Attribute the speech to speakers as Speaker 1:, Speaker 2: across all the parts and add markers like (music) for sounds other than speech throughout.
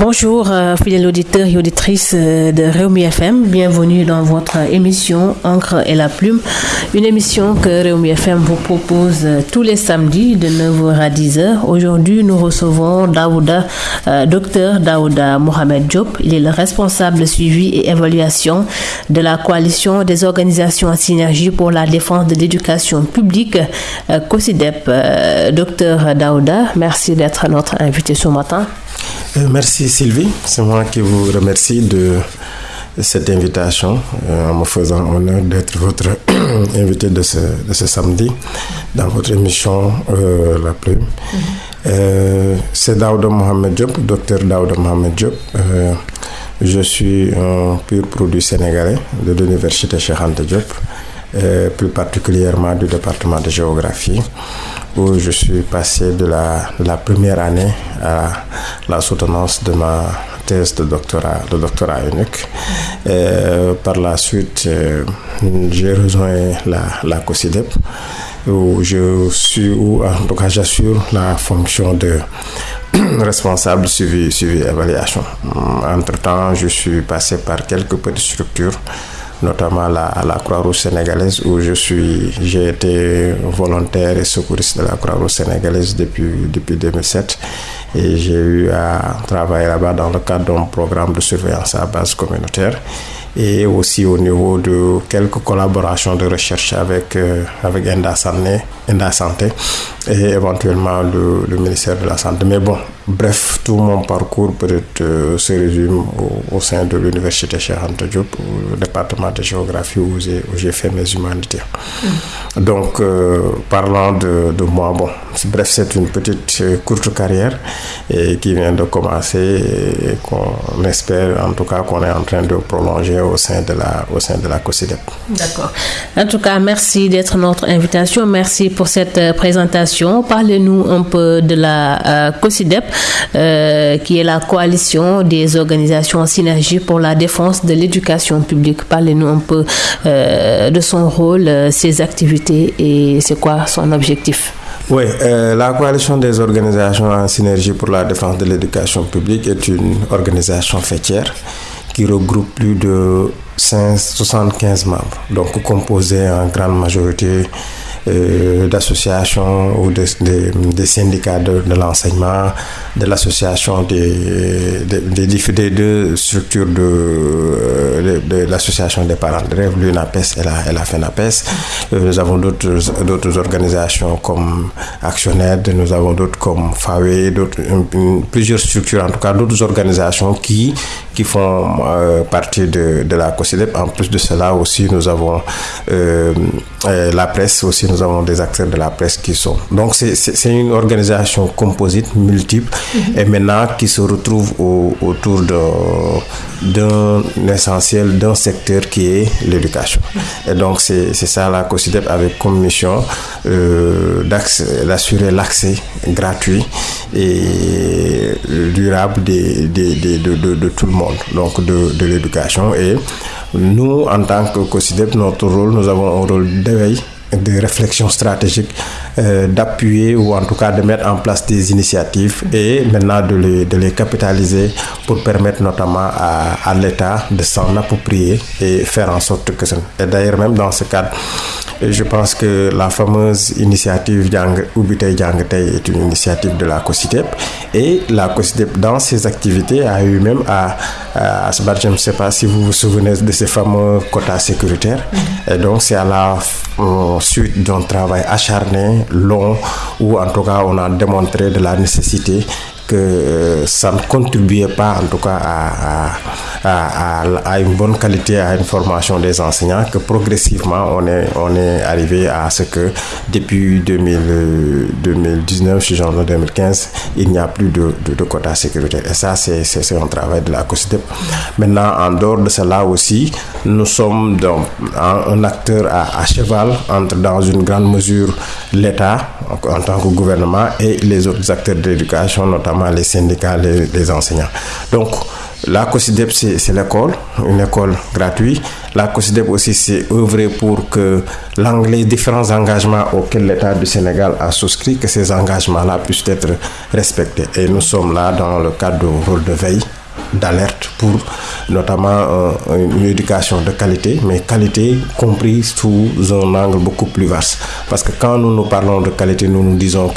Speaker 1: Bonjour, euh, fidèles auditeurs et auditrices euh, de Réumi FM. Bienvenue dans votre émission Encre et la Plume. Une émission que Réumi FM vous propose euh, tous les samedis de 9h à 10h. Aujourd'hui, nous recevons Daouda, docteur Daouda Mohamed Diop. Il est le responsable de suivi et évaluation de la coalition des organisations en synergie pour la défense de l'éducation publique, COSIDEP. docteur Daouda, merci d'être notre invité ce matin.
Speaker 2: Euh, merci Sylvie, c'est moi qui vous remercie de cette invitation euh, en me faisant honneur d'être votre (clears throat) invité de ce, de ce, samedi dans votre émission euh, La Plume. Mhm. c'est Daouda Mohamed Diop, docteur Daouda Mohamed Diop. je suis un pur produit sénégalais de l'université Cheikh Anta Diop, plus particulièrement du département de géographie où je suis passé de la, première année à la soutenance de ma thèse de doctorat, de doctorat unique. par la suite, euh, j'ai rejoint la, la COSIDEP où je suis, où en j'assure la fonction de (clears throat) responsable suivi, suivi évaluation. Entre-temps, je suis passé par quelques petites structures notamment la, la Croix-Rouge sénégalaise où je suis, j'ai été volontaire et secouriste de la Croix-Rouge sénégalaise depuis, depuis 2007 et j'ai eu à travailler là-bas dans le cadre d'un programme de surveillance à base communautaire. Et aussi au niveau de quelques collaborations de recherche avec, euh, avec Enda Santé et éventuellement le, le, ministère de la Santé. Mais bon, bref, tout mon parcours peut-être euh, se résume au, au, sein de l'université Cheikh Anta Diop, au département de géographie où j'ai fait mes humanités. Mmh. Donc, euh, parlant de, de, moi, bon, bref, c'est une petite euh, courte carrière et qui vient de commencer et qu'on espère en tout cas qu'on est en train de prolonger au sein de la, au sein de la COSIDEP.
Speaker 1: D'accord. En tout cas, merci d'être notre invitation. Merci pour cette euh, Parlez-nous un peu de la euh, COSIDEP, euh, qui est la coalition des organisations en synergie pour la défense de l'éducation publique. Parlez-nous un peu euh, de son rôle, ses activités et c'est quoi son objectif.
Speaker 2: Oui, la coalition des organisations en synergie pour la défense de l'éducation publique est une organisation fêtière qui regroupe plus de 5, 75 membres, donc composée en grande majorité euh, d'associations ou des de, syndicats de, l'enseignement, de l'association des, des, deux structures de, de, l'association des parents de rêve, l'UNAPES et la, et la FENAPES. Euh, nous avons d'autres organisations comme Actionnaire, nous avons d'autres comme FAWE, plusieurs structures, en tout cas d'autres organisations qui, qui font euh, partie de, de la COSIDEP. En plus de cela aussi, nous avons euh, la presse aussi nous avons des acteurs de la presse qui sont. Donc c'est une organisation composite, multiple, mm -hmm. et maintenant qui se retrouve au, autour d'un essentiel, d'un secteur qui est l'éducation. Et donc c'est ça la COSIDEP avec comme mission euh, d'assurer l'accès gratuit et durable des, des, des, de, de, de, tout le monde, donc de, de l'éducation. Et nous, en tant que COSIDEP, notre rôle, nous avons un rôle d'éveil de réflexion stratégique, euh, d'appuyer ou en tout cas de mettre en place des initiatives et maintenant de les, de les capitaliser pour permettre notamment à, l'État de s'en approprier et faire en sorte que ça... Et d'ailleurs même dans ce cadre, je pense que la fameuse initiative Ubitei Djangtei est une initiative de la COSITEP et la COSITEP dans ses activités a eu même à, à, se battre, je ne sais pas si vous vous souvenez de ces fameux quotas sécuritaires. Et donc c'est à la euh, suite d'un travail acharné, long, où en tout cas on a démontré de la nécessité que euh, ça ne contribuait pas en tout cas à, à, à, à, une bonne qualité, à une formation des enseignants, que progressivement on est, on est arrivé à ce que depuis 2000, 2019, je en 2015, il n'y a plus de, de, quotas sécuritaires. Et ça, c'est un travail de la COSIDEP. Maintenant, en dehors de cela aussi, nous sommes donc un acteur à, cheval entre dans une grande mesure l'État en tant que gouvernement et les autres acteurs de l'éducation, notamment les syndicats, les, enseignants. Donc, la COSIDEP, c'est l'école, une école gratuite. La COSIDEP aussi, c'est œuvrer pour que les différents engagements auxquels l'État du Sénégal a souscrit, que ces engagements-là puissent être respectés. Et nous sommes là dans le cadre du rôle de veille d'alerte pour notamment euh, une éducation de qualité, mais qualité comprise sous un angle beaucoup plus vaste. Parce que quand nous nous parlons de qualité, nous nous disons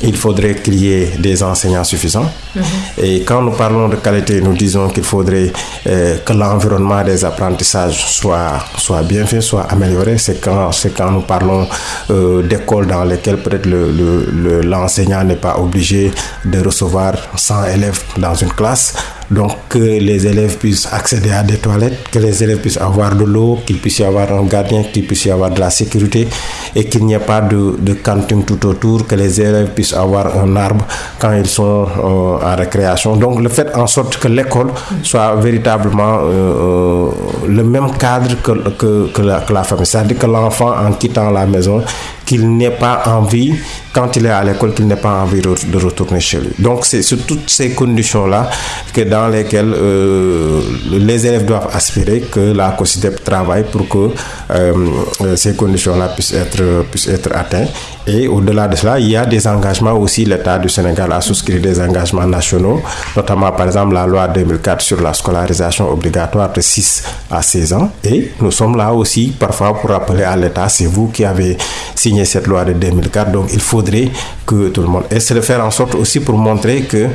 Speaker 2: qu'il faudrait qu'il y ait des enseignants suffisants. Mhm. Et quand nous parlons de qualité, nous disons qu'il faudrait euh, que l'environnement des apprentissages soit, soit bien fait, soit amélioré. C'est quand, quand nous parlons euh, d'écoles dans lesquelles peut-être l'enseignant le, n'est pas obligé de recevoir 100 élèves dans une classe donc que les élèves puissent accéder à des toilettes, que les élèves puissent avoir de l'eau, qu'il puisse y avoir un gardien, qu'il puisse y avoir de la sécurité et qu'il n'y ait pas de, de, cantine tout autour, que les élèves puissent avoir un arbre quand ils sont euh, en récréation. Donc le fait en sorte que l'école soit véritablement euh, euh, le même cadre que, que la famille. C'est-à-dire que l'enfant en quittant la maison qu'il n'ait pas envie, quand il est à l'école, qu'il n'ait pas envie de retourner chez lui. Donc c'est sur toutes ces conditions-là que dans lesquelles euh, les élèves doivent aspirer que la COSIDEP travaille pour que euh, ces conditions-là puissent être, puissent être atteintes. Et au-delà de cela, il y a des engagements aussi. L'État du Sénégal a souscrit des engagements nationaux, notamment par exemple la loi 2004 sur la scolarisation obligatoire de 6 à 16 ans. Et nous sommes là aussi parfois pour rappeler à l'État, c'est vous qui avez signé cette loi de 2004. Donc il faudrait que tout le monde... Et c'est de faire en sorte aussi pour montrer que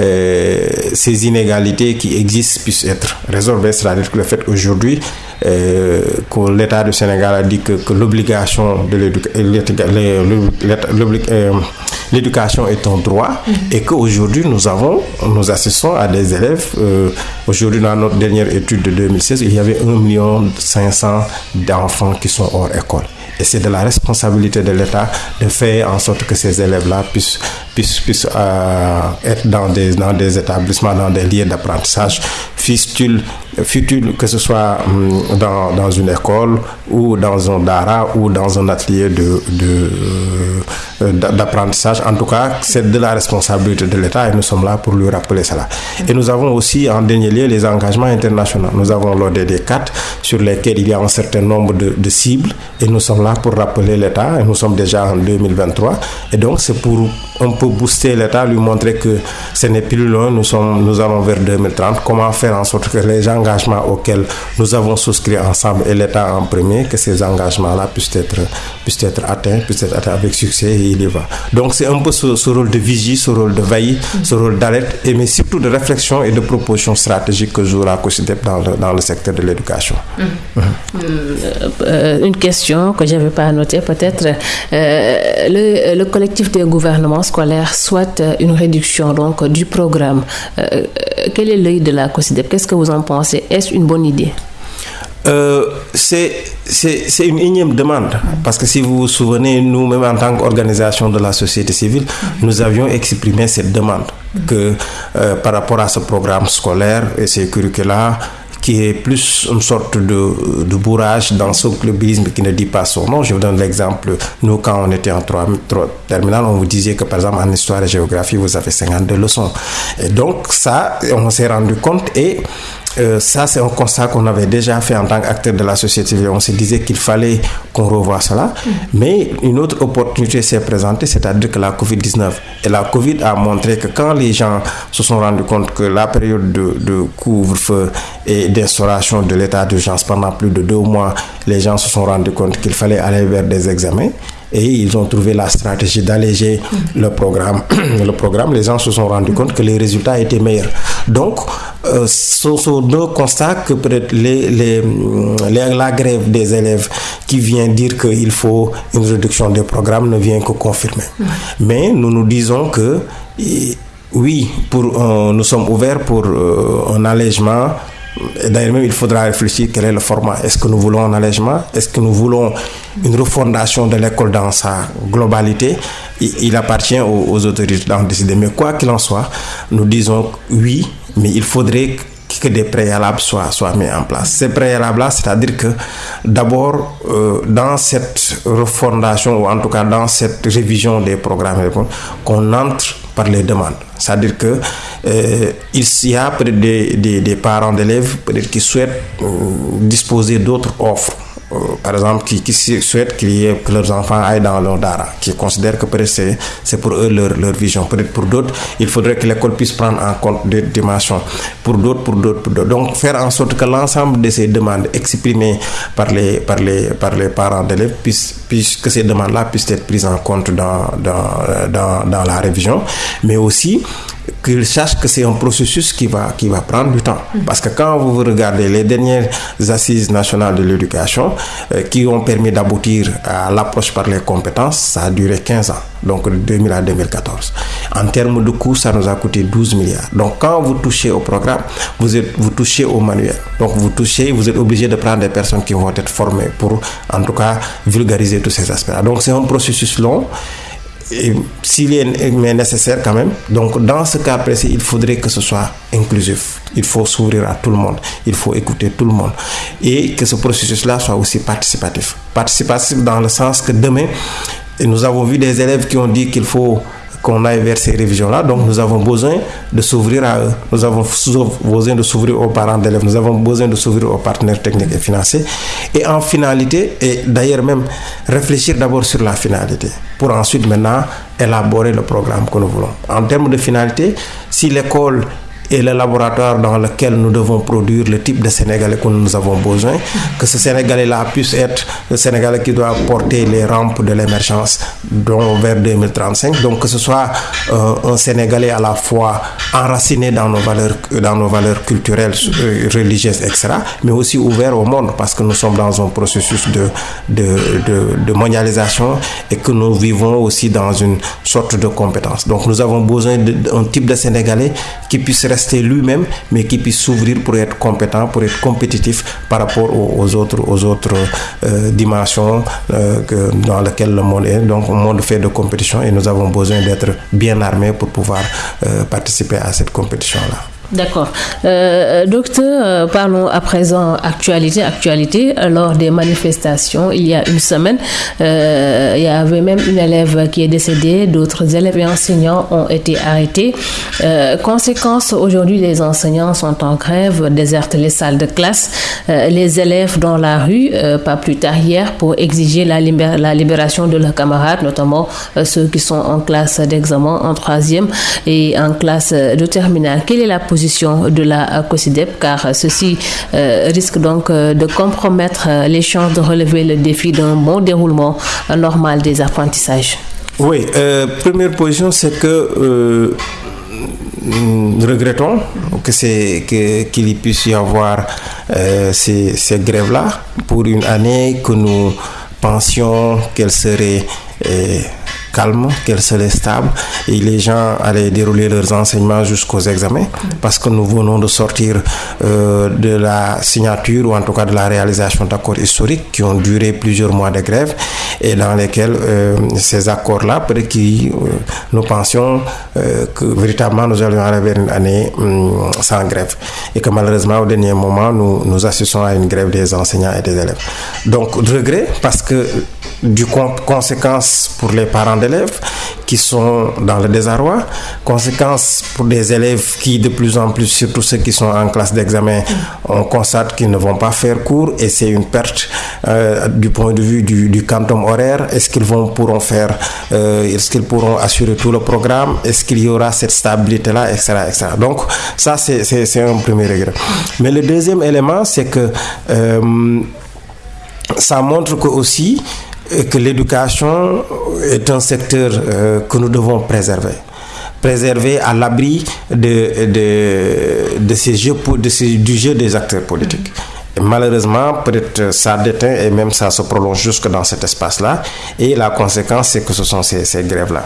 Speaker 2: euh, ces inégalités qui existent puissent être résolvées. C'est-à-dire que le fait aujourd'hui euh, que l'État du Sénégal a dit que, l'obligation de euh, l'éducation est un droit mm-hmm. et qu'aujourd'hui nous avons, nous assistons à des élèves. aujourd'hui, dans notre dernière étude de 2016, il y avait 1 million 500 d'enfants qui sont hors école. Et c'est de la responsabilité de l'État de faire en sorte que ces élèves-là puissent, puissent, euh, être dans des, dans des établissements, dans des lieux d'apprentissage, fistule futile, que ce soit hum, dans, dans, une école ou dans un dara ou dans un atelier de, de, euh, d'apprentissage. En tout cas, c'est de la responsabilité de l'État et nous sommes là pour lui rappeler cela. Et nous avons aussi en dernier lieu les engagements internationaux. Nous avons l'ODD 4 sur lesquels il y a un certain nombre de, de cibles et nous sommes là pour rappeler l'État et nous sommes déjà en 2023 et donc c'est pour un booster l'État, lui montrer que ce n'est plus loin, nous, sommes, nous allons vers 2030, comment faire en sorte que les engagements auxquels nous avons souscrit ensemble et l'État en premier, que ces engagements-là puissent être, puissent être atteints, puissent être atteints avec succès et il y va. Donc c'est un peu ce, rôle de vigie, ce rôle de veille, ce rôle d'alerte, et mais surtout de réflexion et de proposition stratégique que jouera COSIDEP dans le, dans le secteur de l'éducation.
Speaker 1: Hum. Euh, une question que je n'avais pas notée peut-être. Euh, le, le, collectif des gouvernements scolaires souhaite une réduction donc, du programme. Euh, quel est l'œil de la COSIDEP Qu'est-ce que vous en pensez? Est-ce une bonne idée?
Speaker 2: Euh, c'est une énième demande. Parce que si vous vous souvenez, nous-mêmes en tant qu'organisation de la société civile, nous avions exprimé cette demande que euh, par rapport à ce programme scolaire et ces curricula, qui est plus une sorte de, de bourrage dans ce clubisme qui ne dit pas son nom. Je vous donne l'exemple. Nous, quand on était en 3, terminal, on vous disait que par exemple en histoire et géographie, vous avez 52 leçons. Et donc ça, on s'est rendu compte et euh, ça, c'est un constat qu'on avait déjà fait en tant qu'acteur de la société civile. On se disait qu'il fallait qu'on revoie cela. Mm. Mais une autre opportunité s'est présentée, c'est-à-dire que la COVID-19. Et la COVID a montré que quand les gens se sont rendus compte que la période de, de couvre-feu et d'instauration de l'état d'urgence pendant plus de deux mois, les gens se sont rendus compte qu'il fallait aller vers des examens et ils ont trouvé la stratégie d'alléger le programme. (clears throat) le programme, les gens se sont rendus compte que les résultats étaient meilleurs. Donc, euh, ce sont deux constats que les, la grève des élèves qui vient dire qu'il faut une réduction des programmes ne vient que confirmer. Mais nous nous disons que oui, pour, nous sommes ouverts pour euh, un allègement D'ailleurs, même, il faudra réfléchir quel est le format. Est-ce que nous voulons un allègement? Est-ce que nous voulons une refondation de l'école dans sa globalité? Il, appartient aux, autorités d'en décider. Mais quoi qu'il en soit, nous disons oui, mais il faudrait que des préalables soient, soient mis en place. Ces préalables-là, c'est-à-dire que d'abord, euh, dans cette refondation, ou en tout cas dans cette révision des programmes, qu'on entre par les demandes. C'est-à-dire que euh, il y a peut-être des, parents d'élèves qui souhaitent euh, disposer d'autres offres par exemple, qui, qui souhaitent que leurs enfants aillent dans leur dara, qui considèrent que c'est, pour eux leur, leur vision. Peut-être pour d'autres, il faudrait que l'école puisse prendre en compte des dimensions. Pour d'autres, pour d'autres, pour d'autres. Donc, faire en sorte que l'ensemble de ces demandes exprimées par les, par les, par les parents d'élèves puissent, que ces demandes-là puissent être prises en compte dans, dans, dans, dans la révision, mais aussi qu'ils sachent que c'est un processus qui va, qui va prendre du temps. Parce que quand vous regardez les dernières assises nationales de l'éducation euh, qui ont permis d'aboutir à l'approche par les compétences, ça a duré 15 ans, donc de 2000 à 2014. En termes de coûts, ça nous a coûté 12 milliards. Donc quand vous touchez au programme, vous, êtes, vous touchez au manuel. Donc vous touchez, vous êtes obligé de prendre des personnes qui vont être formées pour, en tout cas, vulgariser tous ces aspects-là. Donc c'est un processus long s'il est nécessaire quand même. Donc dans ce cas précis, il faudrait que ce soit inclusif. Il faut s'ouvrir à tout le monde. Il faut écouter tout le monde. Et que ce processus-là soit aussi participatif. Participatif dans le sens que demain, nous avons vu des élèves qui ont dit qu'il faut qu'on aille vers ces révisions-là. Donc nous avons besoin de s'ouvrir à eux. Nous avons besoin de s'ouvrir aux parents d'élèves. Nous avons besoin de s'ouvrir aux partenaires techniques et financiers. Et en finalité, et d'ailleurs même réfléchir d'abord sur la finalité pour ensuite maintenant élaborer le programme que nous voulons. En termes de finalité, si l'école et le laboratoire dans lequel nous devons produire le type de Sénégalais que nous avons besoin, que ce Sénégalais-là puisse être le Sénégalais qui doit porter les rampes de l'émergence vers 2035. Donc que ce soit euh, un Sénégalais à la fois enraciné dans nos valeurs, dans nos valeurs culturelles, religieuses, etc., mais aussi ouvert au monde parce que nous sommes dans un processus de, de, de, de mondialisation et que nous vivons aussi dans une sorte de compétence. Donc nous avons besoin d'un type de Sénégalais qui puisse rester lui-même, mais qui puisse s'ouvrir pour être compétent, pour être compétitif par rapport aux, autres, aux autres euh, dimensions euh, que, dans lesquelles le monde est. Donc, un monde fait de compétition et nous avons besoin d'être bien armés pour pouvoir euh, participer à cette compétition-là.
Speaker 1: D'accord. Euh, docteur, parlons à présent actualité. Actualité, lors des manifestations, il y a une semaine, euh, il y avait même une élève qui est décédée, d'autres élèves et enseignants ont été arrêtés. Euh, conséquence, aujourd'hui, les enseignants sont en grève, désertent les salles de classe, les élèves dans la rue, pas plus tard hier, pour exiger la, la libération de leurs camarades, notamment ceux qui sont en classe d'examen, en troisième et en classe de terminale. Quelle est la position de la COSIDEP car ceci euh, risque donc euh, de compromettre les chances de relever le défi d'un bon déroulement euh, normal des apprentissages.
Speaker 2: Oui, première position, c'est que nous regrettons que c'est qu'il puisse y avoir ces, ces grèves-là pour une année que nous pensions qu'elle serait calme, qu'elle serait stable et les gens allaient dérouler leurs enseignements jusqu'aux examens parce que nous venons de sortir euh, de la signature ou en tout cas de la réalisation d'accords historiques qui ont duré plusieurs mois de grève et dans lesquels euh, ces accords-là, euh, nous pensions que véritablement nous allions arriver une année hum, sans grève et que malheureusement au dernier moment nous, nous assistons à une grève des enseignants et des élèves. Donc regret parce que du conséquence pour les parents d'élèves qui sont dans le désarroi, conséquence pour des élèves qui de plus en plus, surtout ceux qui sont en classe d'examen, on constate qu'ils ne vont pas faire cours et c'est une perte euh, du point de vue du, du quantum horaire. Est-ce qu'ils vont pourront faire, euh, est-ce qu'ils pourront assurer tout le programme, est-ce qu'il y aura cette stabilité là, etc., etc. Donc ça c'est c'est un premier regret. Mais le deuxième élément c'est que euh, ça montre que aussi que l'éducation est un secteur euh, que nous devons préserver préserver à l'abri de, de, de ces jeux de ces, du jeu des acteurs politiques. Malheureusement, peut-être ça déteint et même ça se prolonge jusque dans cet espace-là. Et la conséquence, c'est que ce sont ces, grèves-là.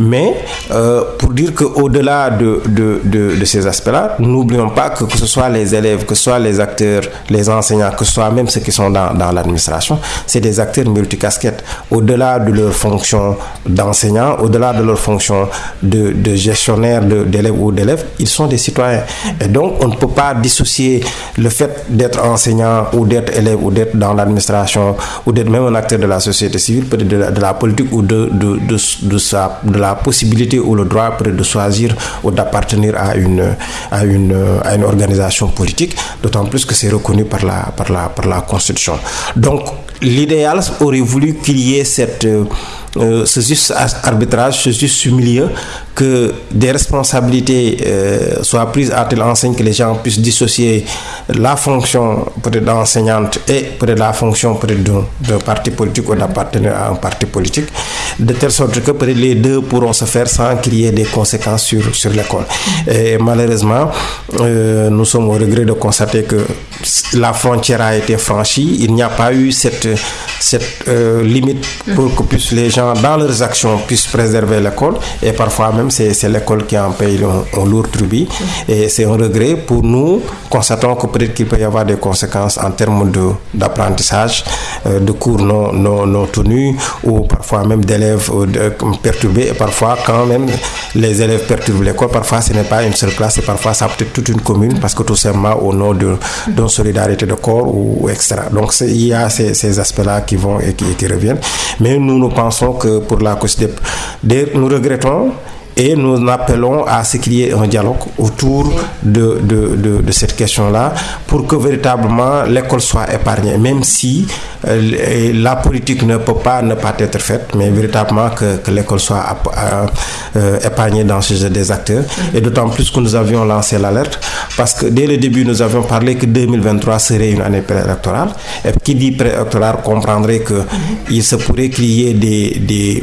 Speaker 2: Mais euh, pour dire qu'au-delà de, de, de, de, ces aspects-là, n'oublions pas que, que ce soit les élèves, que ce soit les acteurs, les enseignants, que ce soit même ceux qui sont dans, dans l'administration, c'est des acteurs multicasquettes. Au-delà de leur fonction d'enseignant, au-delà de leur fonction de, de gestionnaire d'élèves ou d'élèves, ils sont des citoyens. Et donc, on ne peut pas dissocier le fait d'être enseignant ou d'être élève ou d'être dans l'administration ou d'être même un acteur de la société civile, peut-être de, la, politique ou de, de, de, de, la possibilité ou le droit de choisir ou d'appartenir à une, à, une, à une organisation politique, d'autant plus que c'est reconnu par la, par, la, par la Constitution. Donc l'idéal aurait voulu qu'il y ait cette, euh, ce juste arbitrage, ce juste milieu, que des responsabilités euh, soient prises à telle enseigne que les gens puissent dissocier la fonction peut-être d'enseignante et peut-être la fonction peut-être d'un parti politique ou d'appartenir à un parti politique, de telle sorte que les deux pourront se faire sans qu'il y ait des conséquences sur, sur l'école. Et malheureusement, euh, nous sommes au regret de constater que la frontière a été franchie, il n'y a pas eu cette, cette euh, limite pour que puissent les gens, dans leurs actions, puissent préserver l'école et parfois même c'est l'école qui en paye un, lourd tribut. Et c'est un regret pour nous. Constatons que peut-être qu'il peut y avoir des conséquences en termes d'apprentissage, de, euh, de cours non, non, non tenus, ou parfois même d'élèves euh, perturbés. Et parfois, quand même, les élèves perturbent l'école, parfois ce n'est pas une seule classe, et parfois ça peut être toute une commune, parce que tout simplement au nom d'une solidarité de corps ou, ou etc. Donc il y a ces, aspects-là qui vont et qui, reviennent. Mais nous, nous pensons que pour la COSDEP, nous regrettons et nous appelons à ce qu'il y ait un dialogue autour de, de, de, de cette question-là pour que véritablement l'école soit épargnée, même si euh, la politique ne peut pas ne pas être faite, mais véritablement que, que l'école soit euh, épargnée dans ce jeu des acteurs. Et d'autant plus que nous avions lancé l'alerte, parce que dès le début, nous avions parlé que 2023 serait une année préélectorale. Et qui dit préélectorale comprendrait qu'il se pourrait qu'il y ait des, des,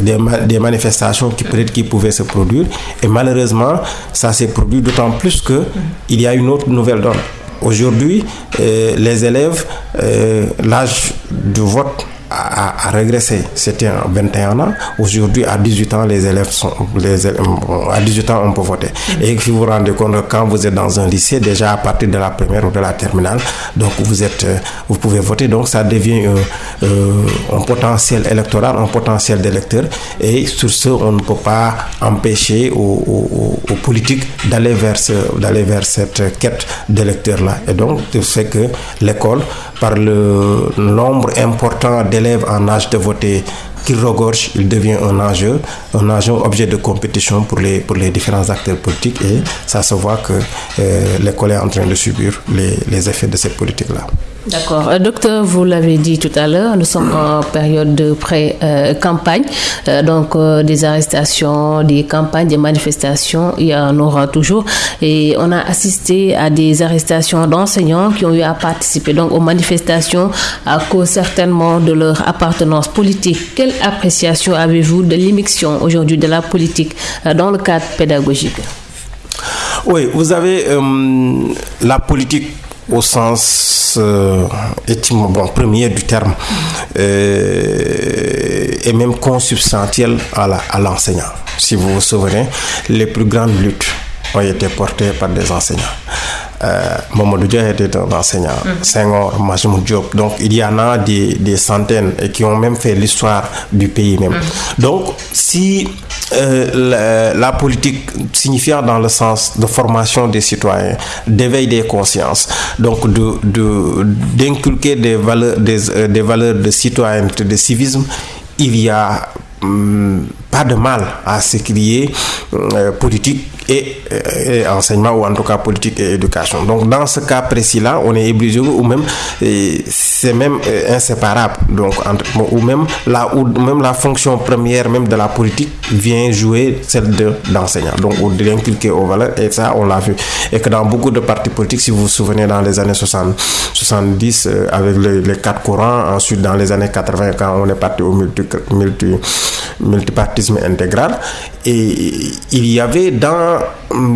Speaker 2: des, des manifestations qui peut-être qui se produire. Et malheureusement, ça s'est produit d'autant plus que il y a une autre nouvelle donne. Aujourd'hui, euh, les élèves, euh, l'âge de vote a, a, régressé. C'était à 21 ans. Aujourd'hui, à 18 ans, les élèves sont, les élèves, à 18 ans, on peut voter. Mm-hmm. Et si vous vous rendez compte, quand vous êtes dans un lycée, déjà à partir de la première ou de la terminale, donc vous êtes, vous pouvez voter. Donc ça devient un, un potentiel électoral, un potentiel d'électeurs. Et sur ce, on ne peut pas empêcher aux, aux, aux politiques d'aller vers, d'aller vers cette quête d'électeurs-là. Et donc, c'est que l'école, par le nombre important d'élèves en âge de voter qui regorge, il devient un enjeu, un enjeu objet de compétition pour les, pour les différents acteurs politiques et ça se voit que euh, l'école est en train de subir les, les effets de cette politique-là.
Speaker 1: D'accord. Euh, docteur, vous l'avez dit tout à l'heure, nous sommes en période de pré-campagne, euh, donc euh, des arrestations, des campagnes, des manifestations, il y en aura toujours. Et on a assisté à des arrestations d'enseignants qui ont eu à participer donc aux manifestations à cause certainement de leur appartenance politique. Appréciation avez-vous de l'immixtion aujourd'hui de la politique dans le cadre pédagogique?
Speaker 2: Oui, vous avez la politique au sens euh, étymologique premier du terme euh, et même consubstantiel à l'enseignant. Si vous vous souvenez, les plus grandes luttes ont été portées par des enseignants. Euh, Mamadou Dia était un enseignant, mmh. Senghor, Majmoud Diop. Donc il y en a des, des, centaines et qui ont même fait l'histoire du pays même. Mmh. Donc si euh, la, la, politique signifiant dans le sens de formation des citoyens, d'éveil des consciences, donc de d'inculquer de, des valeurs des, euh, des valeurs de citoyenneté, de civisme, il y a hum, pas de mal à ce qu'il y ait euh, politique et, et, enseignement ou en tout cas politique et éducation. Donc dans ce cas précis-là, on est obligé ou même c'est même inséparable. Donc ou même la ou même la fonction première même de la politique vient jouer celle de d'enseignant. Donc ou d'inculquer aux valeurs et ça on l'a vu et que dans beaucoup de partis politiques si vous vous souvenez dans les années 60 70 euh, avec les, les quatre courants, ensuite dans les années 80 quand on est parti au multi multi multipartisme intégral et il y avait dans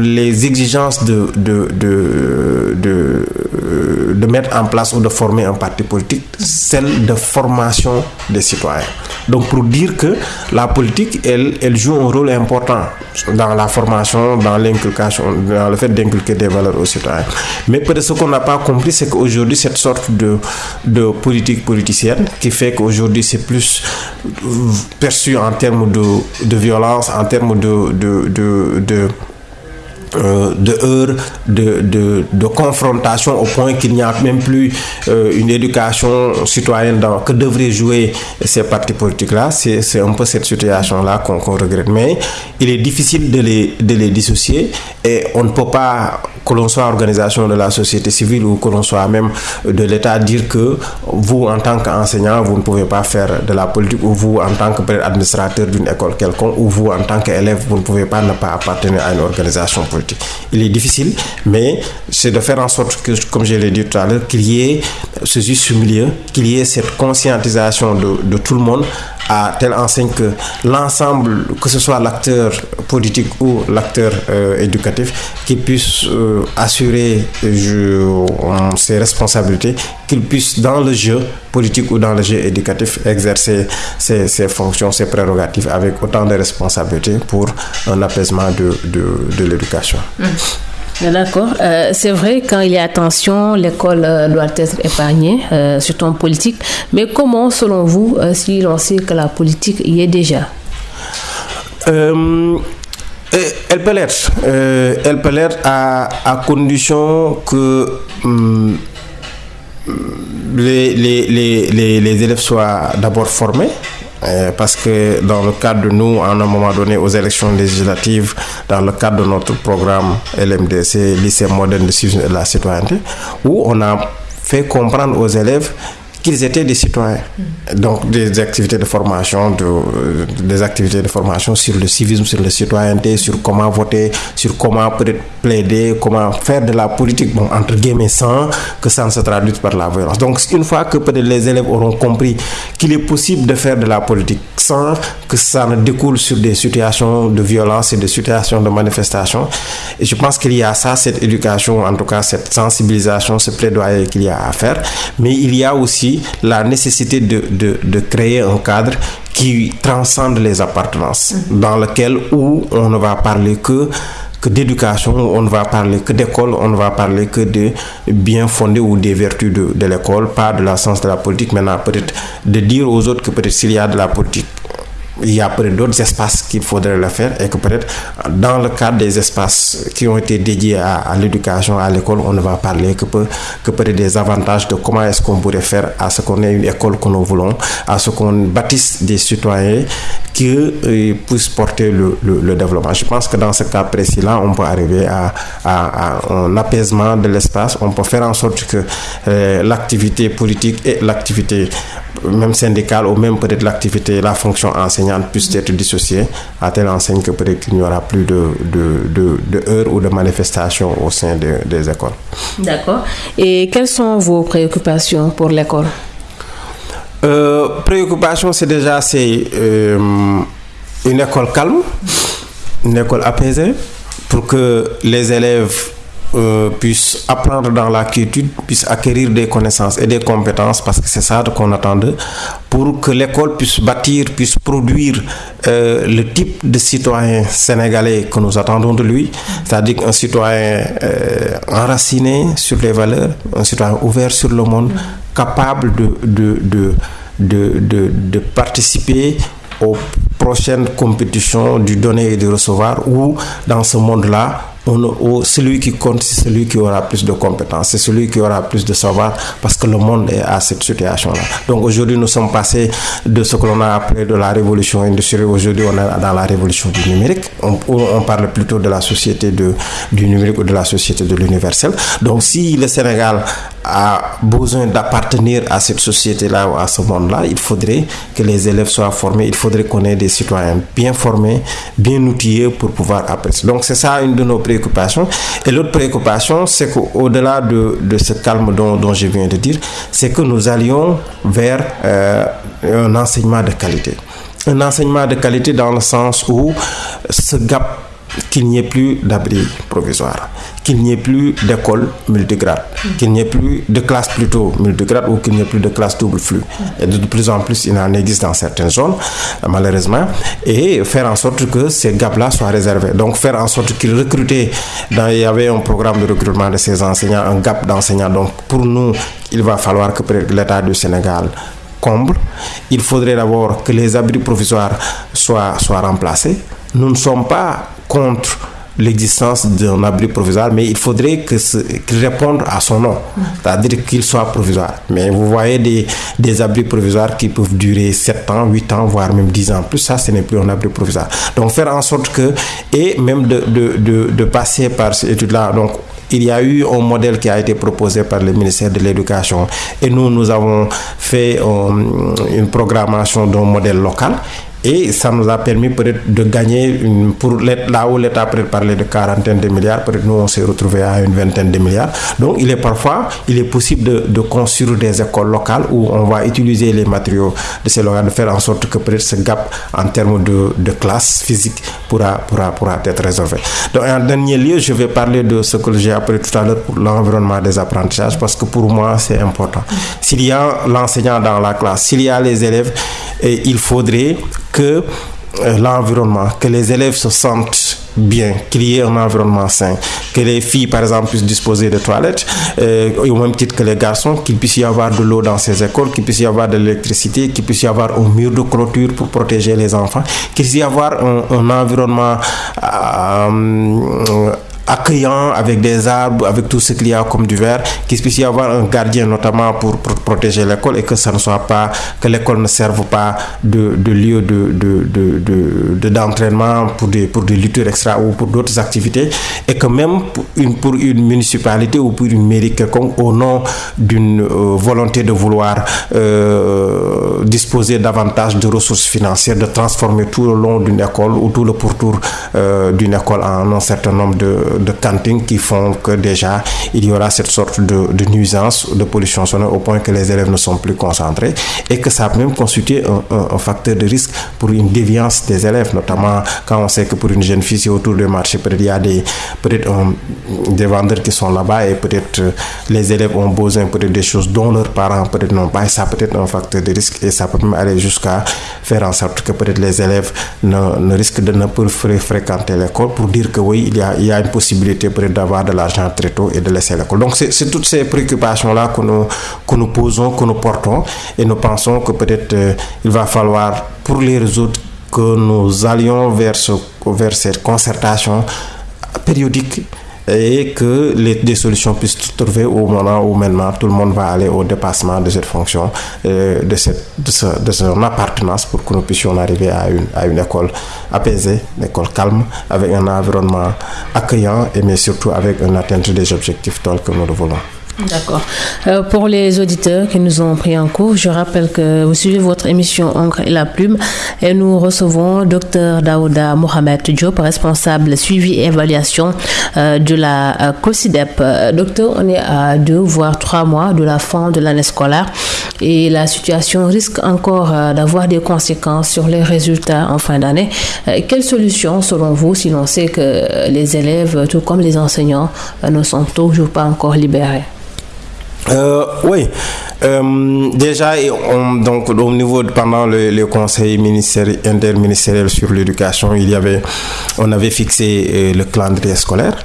Speaker 2: les exigences de, de, de, de, de mettre en place ou de former un parti politique, celle de formation des citoyens. Donc pour dire que la politique, elle, elle joue un rôle important dans la formation, dans l'inculcation, dans le fait d'inculquer des valeurs aux citoyens. Mais peut-être ce qu'on n'a pas compris, c'est qu'aujourd'hui, cette sorte de, de politique politicienne qui fait qu'aujourd'hui, c'est plus perçu en termes de, de violence, en termes de, de euh, de heures, de, de, de, confrontation au point qu'il n'y a même plus euh, une éducation citoyenne dans, que devraient jouer ces partis politiques-là. C'est un peu cette situation-là qu'on qu regrette. Mais il est difficile de les, de les dissocier et on ne peut pas, que l'on soit organisation de la société civile ou que l'on soit même de l'État, dire que vous, en tant qu'enseignant, vous ne pouvez pas faire de la politique ou vous, en tant qu'administrateur d'une école quelconque ou vous, en tant qu'élève, vous ne pouvez pas ne pas appartenir à une organisation politique. Il est difficile, mais c'est de faire en sorte que, comme je l'ai dit tout à l'heure, qu'il y ait ce juste milieu, qu'il y ait cette conscientisation de, de tout le monde à telle enseigne que l'ensemble, que ce soit l'acteur politique ou l'acteur euh, éducatif, qu'il puisse euh, assurer je, ses responsabilités, qu'il puisse dans le jeu politique ou dans le jeu éducatif exercer ses, fonctions, ses prérogatives avec autant de responsabilités pour un apaisement de l'éducation.
Speaker 1: Mmh. D'accord. Euh, c'est vrai, quand il y a tension, l'école euh, doit être épargnée, euh, surtout en politique. Mais comment, selon vous, si l'on sait que la politique y est déjà?
Speaker 2: Elle peut l'être. elle peut l'être à, condition que hum, les élèves soient d'abord formés. Euh, parce que dans le cadre de nous, à un moment donné, aux élections législatives, dans le cadre de notre programme LMDC, lycée moderne de la citoyenneté, où on a fait comprendre aux élèves qu'ils étaient des citoyens. Donc des activités de formation, de, des activités de formation sur le civisme, sur la citoyenneté, sur comment voter, sur comment plaider, comment faire de la politique, bon, entre guillemets, sans que ça ne se traduise par la violence. Donc une fois que les élèves auront compris qu'il est possible de faire de la politique sans que ça ne découle sur des situations de violence et des situations de manifestation, et je pense qu'il y a ça, cette éducation, en tout cas cette sensibilisation, ce plaidoyer qu'il y a à faire, mais il y a aussi la nécessité de, de, de, créer un cadre qui transcende les appartenances, mmh. dans lequel où on ne va parler que que d'éducation, on ne va parler que d'école, on ne va parler que de bien fondé ou des vertus de, de l'école, pas de la sens de la politique. Maintenant, peut-être de dire aux autres que peut-être s'il y a de la politique, il y a peut-être d'autres espaces qu'il faudrait le faire et que peut-être dans le cadre des espaces qui ont été dédiés à, l'éducation, à l'école, on ne va parler que, peu, que peut-être des avantages de comment est-ce qu'on pourrait faire à ce qu'on ait une école que nous voulons, à ce qu'on bâtisse des citoyens qui euh, puissent porter le, développement. Je pense que dans ce cas précis-là, on peut arriver à un apaisement de l'espace, on peut faire en sorte que euh, l'activité politique et l'activité même syndicale ou même peut-être l'activité, la fonction enseignante puissent être dissociées à telle enseigne que peut-être qu'il n'y aura plus de, de, de, de, heures ou de manifestations au sein de, des écoles.
Speaker 1: D'accord. Et quelles sont vos préoccupations pour l'école?
Speaker 2: Euh, Préoccupation, c'est déjà c'est euh, une école calme, une école apaisée, pour que les élèves euh, puissent apprendre dans la quiétude, puissent acquérir des connaissances et des compétences, parce que c'est ça qu'on attend d'eux, pour que l'école puisse bâtir, puisse produire euh, le type de citoyen sénégalais que nous attendons de lui, c'est-à-dire un citoyen euh, enraciné sur les valeurs, un citoyen ouvert sur le monde, capable de, de, de, de, de, participer aux prochaines compétitions du donner et du recevoir, où dans ce monde-là, on, celui qui compte, c'est celui qui aura plus de compétences, c'est celui qui aura plus de savoir, parce que le monde est à cette situation-là. Donc aujourd'hui, nous sommes passés de ce que l'on a appelé de la révolution industrielle. Aujourd'hui, on est dans la révolution du numérique. On, on parle plutôt de la société de, du numérique ou de la société de l'universel. Donc si le Sénégal a besoin d'appartenir à cette société-là ou à ce monde-là, il faudrait que les élèves soient formés, il faudrait qu'on ait des citoyens bien formés, bien outillés pour pouvoir apprécier. Donc c'est ça une de nos préoccupations. Et l'autre préoccupation, c'est qu'au-delà de, de ce calme dont, dont, je viens de dire, c'est que nous allions vers euh, un enseignement de qualité. Un enseignement de qualité dans le sens où ce gap qu'il n'y ait plus d'abri provisoire, qu'il n'y ait plus d'école multigrade, qu'il n'y ait plus de classe plutôt multigrade ou qu'il n'y ait plus de classe double flux. Et de plus en plus, il en existe dans certaines zones, malheureusement, et faire en sorte que ces gaps-là soient réservés. Donc faire en sorte qu'ils recrutent, il y avait un programme de recrutement de ces enseignants, un gap d'enseignants. Donc pour nous, il va falloir que l'État du Sénégal comble. Il faudrait d'abord que les abris provisoires soient, soient remplacés. Nous ne sommes pas contre l'existence d'un abri provisoire, mais il faudrait qu'il réponde à son nom, c'est-à-dire qu'il soit provisoire. Mais vous voyez des, abris provisoires qui peuvent durer 7 ans, 8 ans, voire même 10 ans. Plus ça, ce n'est plus un abri provisoire. Donc faire en sorte que, et même de passer par cette étude-là, donc il y a eu un modèle qui a été proposé par le ministère de l'Éducation et nous, nous avons fait euh, une programmation d'un modèle local et ça nous a permis peut-être de gagner, pour là où l'État peut parler de quarantaine de milliards, peut-être nous on s'est retrouvé à une vingtaine de milliards. Donc il est parfois, il est possible de, construire des écoles locales où on va utiliser les matériaux de ces locales, de faire en sorte que peut-être ce gap en termes de, classe physique pourra, pourra, pourra être résolvé. Donc en dernier lieu, je vais parler de ce que j'ai appris tout à l'heure pour l'environnement des apprentissages parce que pour moi c'est important. S'il y a l'enseignant dans la classe, s'il y a les élèves, il faudrait que euh, l'environnement, que les élèves se sentent bien, qu'il y ait un environnement sain, que les filles, par exemple, puissent disposer de toilettes, euh, au même titre que les garçons, qu'il puisse y avoir de l'eau dans ces écoles, qu'il puisse y avoir de l'électricité, qu'il puisse y avoir un mur de clôture pour protéger les enfants, qu'il puisse y avoir un, environnement euh, accueillant avec des arbres, avec tout ce qu'il y a comme du verre, qu'il puisse y avoir un gardien notamment pour, pour protéger l'école et que ça ne soit pas, que l'école ne serve pas de, de lieu de, de, de, de, d'entraînement pour des, pour des lutteurs extra ou pour d'autres activités. Et que même pour une, pour une municipalité ou pour une mairie quelconque au nom d'une euh, volonté de vouloir euh, disposer davantage de ressources financières, de transformer tout le long d'une école ou tout le pourtour euh, d'une école en un certain nombre de de cantines qui font que déjà il y aura cette sorte de, nuisance, de pollution sonore au point que les élèves ne sont plus concentrés et que ça peut même constituer un, facteur de risque pour une déviance des élèves, notamment quand on sait que pour une jeune fille, autour du marché, peut-être il y a des, peut-être des vendeurs qui sont là-bas et peut-être euh, les élèves ont besoin peut-être des choses dont leurs parents peut-être n'ont pas et ça peut être un facteur de risque et ça peut même aller jusqu'à faire en sorte que peut-être les élèves ne, ne risquent de ne plus fréquenter l'école pour dire que oui, il y a, il y a une possibilité peut-être d'avoir de l'argent très tôt et de laisser l'école. Donc c'est toutes ces préoccupations-là que nous, que nous posons, que nous portons et nous pensons que peut-être euh, il va falloir pour les résoudre que nous allions vers, vers cette concertation périodique et que les, des solutions puissent se trouver au moment où maintenant tout le monde va aller au dépassement de cette fonction, euh, de, cette, de, ce, son appartenance pour que nous puissions arriver à une, à une école apaisée, une école calme, avec un environnement accueillant et mais surtout avec une atteinte des objectifs tels que nous le voulons.
Speaker 1: D'accord. Euh, pour les auditeurs qui nous ont pris en cours, je rappelle que vous suivez votre émission Encre et la plume et nous recevons Dr Daouda Mohamed Diop, responsable suivi et évaluation euh, de la euh, COSIDEP. docteur, on est à deux voire trois mois de la fin de l'année scolaire et la situation risque encore d'avoir des conséquences sur les résultats en fin d'année. quelle solution selon vous si l'on sait que les élèves, tout comme les enseignants, ne sont toujours pas encore libérés?
Speaker 2: Euh, oui, euh, déjà, on, donc au niveau de, pendant le, conseil ministériel interministériel sur l'éducation, il y avait, on avait fixé euh, le calendrier scolaire.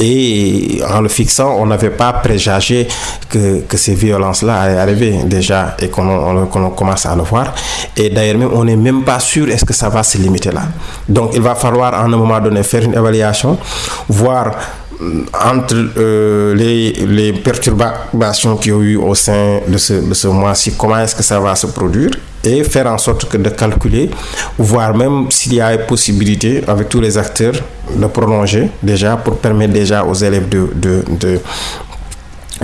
Speaker 2: Et en le fixant, on n'avait pas préjugé que, ces violences-là allaient arriver déjà et qu'on qu commence à le voir. Et d'ailleurs, on n'est même pas sûr est-ce que ça va se limiter là. Donc, il va falloir à un moment donné faire une évaluation, voir entre euh, les, perturbations qu'il y a eu au sein de ce, mois-ci, comment est-ce que ça va se produire et faire en sorte que de calculer, voire même s'il y a possibilité avec tous les acteurs de prolonger déjà pour permettre déjà aux élèves de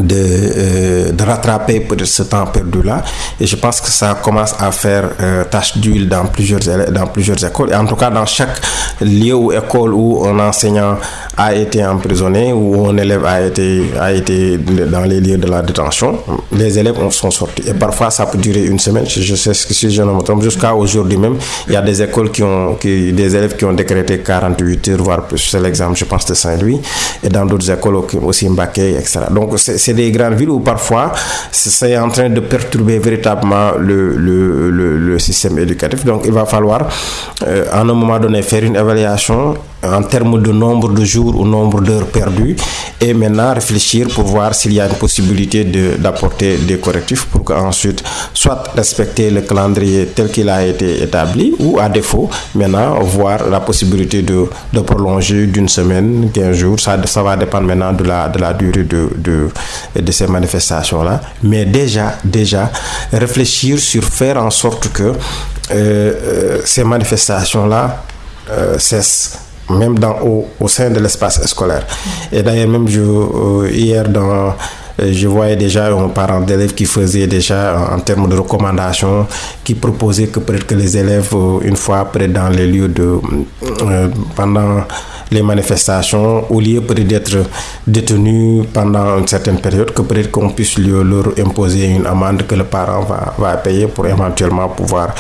Speaker 2: de, euh, de rattraper ce temps perdu là et je pense que ça commence à faire euh, tache d'huile dans plusieurs dans plusieurs écoles. Et en tout cas dans chaque lieu ou école où un enseignant a été emprisonné ou un élève a été a été dans les lieux de la détention les élèves sont sortis. Et parfois ça peut durer une semaine. Je, sais que si je ne me trompe jusqu'à aujourd'hui même il y a des écoles qui ont qui, des élèves qui ont décrété 48 heures voire plus. C'est l'exemple je pense de Saint-Louis. Et dans d'autres écoles aussi Mbacké etc donc c'est c'est des grandes villes où parfois c'est en train de perturber véritablement le, le, le, système éducatif. Donc il va falloir euh, à un moment donné faire une évaluation en termes de nombre de jours ou nombre d'heures perdues et maintenant réfléchir pour voir s'il y a une possibilité d'apporter des correctifs pour qu'ensuite soit respecter le calendrier tel qu'il a été établi ou à défaut maintenant voir la possibilité de, de prolonger d'une semaine, 15 jours, ça, ça va dépendre maintenant de la, de la durée de, de ces manifestations-là. Mais déjà, déjà, réfléchir sur faire en sorte que euh, ces manifestations-là euh, cessent même dans, au, au sein de l'espace scolaire. Et d'ailleurs, même euh, hier, dans, je voyais déjà un parent d'élèves qui faisait déjà en, termes de recommandations, qui proposait que que les élèves, une fois près dans les lieux de... Euh, pendant les manifestations, au lieu peut-être d'être détenus pendant une certaine période, que peut-être qu'on puisse leur imposer une amende que le parent va, va payer pour éventuellement pouvoir,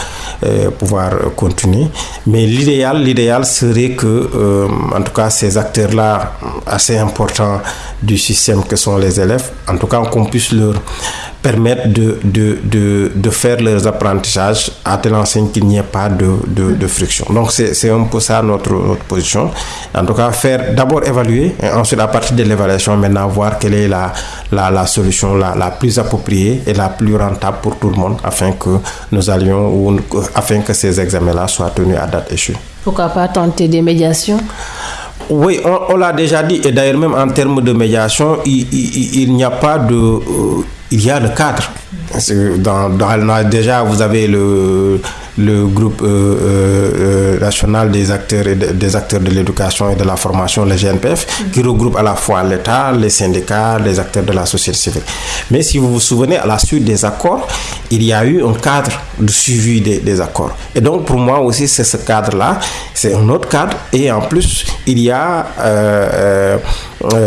Speaker 2: euh, pouvoir continuer. Mais l'idéal, l'idéal serait que, euh, en tout cas, ces acteurs-là, assez importants du système que sont les élèves, en tout cas, qu'on puisse leur permettre de, de, de, de, faire leurs apprentissages à telle enseigne qu'il n'y ait pas de, de, de friction. Donc c'est un peu ça notre, notre position. En tout cas, faire d'abord évaluer et ensuite à partir de l'évaluation, maintenant voir quelle est la, la, la solution la, la, plus appropriée et la plus rentable pour tout le monde afin que nous allions ou afin que ces examens-là soient tenus à date échue.
Speaker 1: Pourquoi pas tenter des médiations?
Speaker 2: Oui, on, on l'a déjà dit, et d'ailleurs même en termes de médiation, il, il, il n'y a pas de... Euh, il y a le cadre. Dans, dans, déjà, vous avez le, le groupe euh, euh, national des acteurs, et de, des acteurs de l'éducation et de la formation, le GNPF, qui regroupe à la fois l'État, les syndicats, les acteurs de la société civile. Mais si vous vous souvenez, à la suite des accords, il y a eu un cadre de suivi des, des accords. Et donc, pour moi aussi, c'est ce cadre-là, c'est un autre cadre. Et en plus, il y a euh,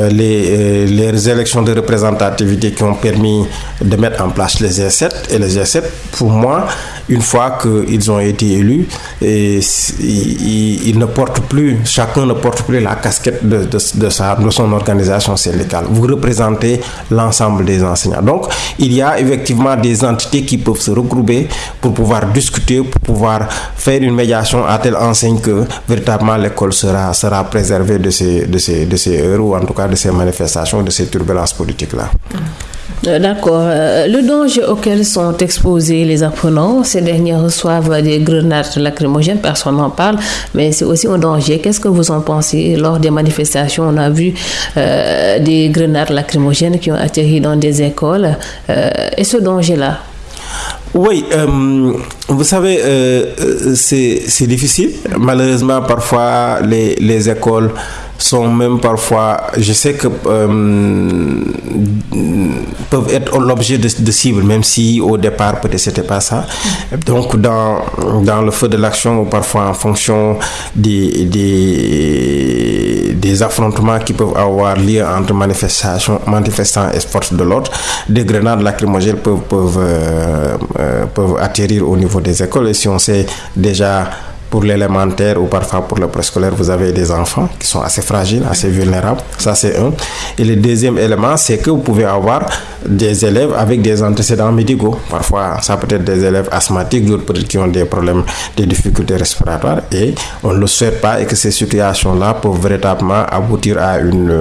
Speaker 2: les, les élections de représentativité qui ont permis de mettre en place les G7. Et les G7, pour moi, une fois qu'ils ont été élus, ils, ne portent plus, chacun ne porte plus la casquette de, de, de, sa, de son organisation syndicale. Vous représentez l'ensemble des enseignants. Donc, il y a effectivement des entités qui peuvent se regrouper pour pouvoir discuter, pour pouvoir faire une médiation à telle enseigne que véritablement l'école sera, sera préservée de ces, de, ces, de ces heures ou en tout cas de ces manifestations, de ces turbulences politiques-là.
Speaker 1: D'accord. Le danger auquel sont exposés les apprenants, ces derniers reçoivent des grenades lacrymogènes, personne n'en parle, mais c'est aussi un danger. Qu'est-ce que vous en pensez? Lors des manifestations, on a vu euh, des grenades lacrymogènes qui ont atterri dans des écoles. Euh, et ce danger-là?
Speaker 2: Oui, euh, vous savez, euh, c'est difficile. Malheureusement, parfois, les écoles sont même parfois, je sais que euh, peuvent être l'objet de, cibles, même si au départ peut-être c'était pas ça. Donc dans dans le feu de l'action, parfois en fonction des des des affrontements qui peuvent avoir lieu entre manifestations, manifestants et forces de l'ordre, des grenades lacrymogènes peuvent peuvent euh, euh, peuvent atterrir au niveau des écoles. Et si on sait déjà pour l'élémentaire ou parfois pour le préscolaire, vous avez des enfants qui sont assez fragiles, assez vulnérables. Ça, c'est un. Et le deuxième élément, c'est que vous pouvez avoir des élèves avec des antécédents médicaux. Parfois, ça peut être des élèves asthmatiques, peut-être qui ont des problèmes, des difficultés respiratoires. Et on ne le souhaite pas et que ces situations-là peuvent véritablement aboutir à, une,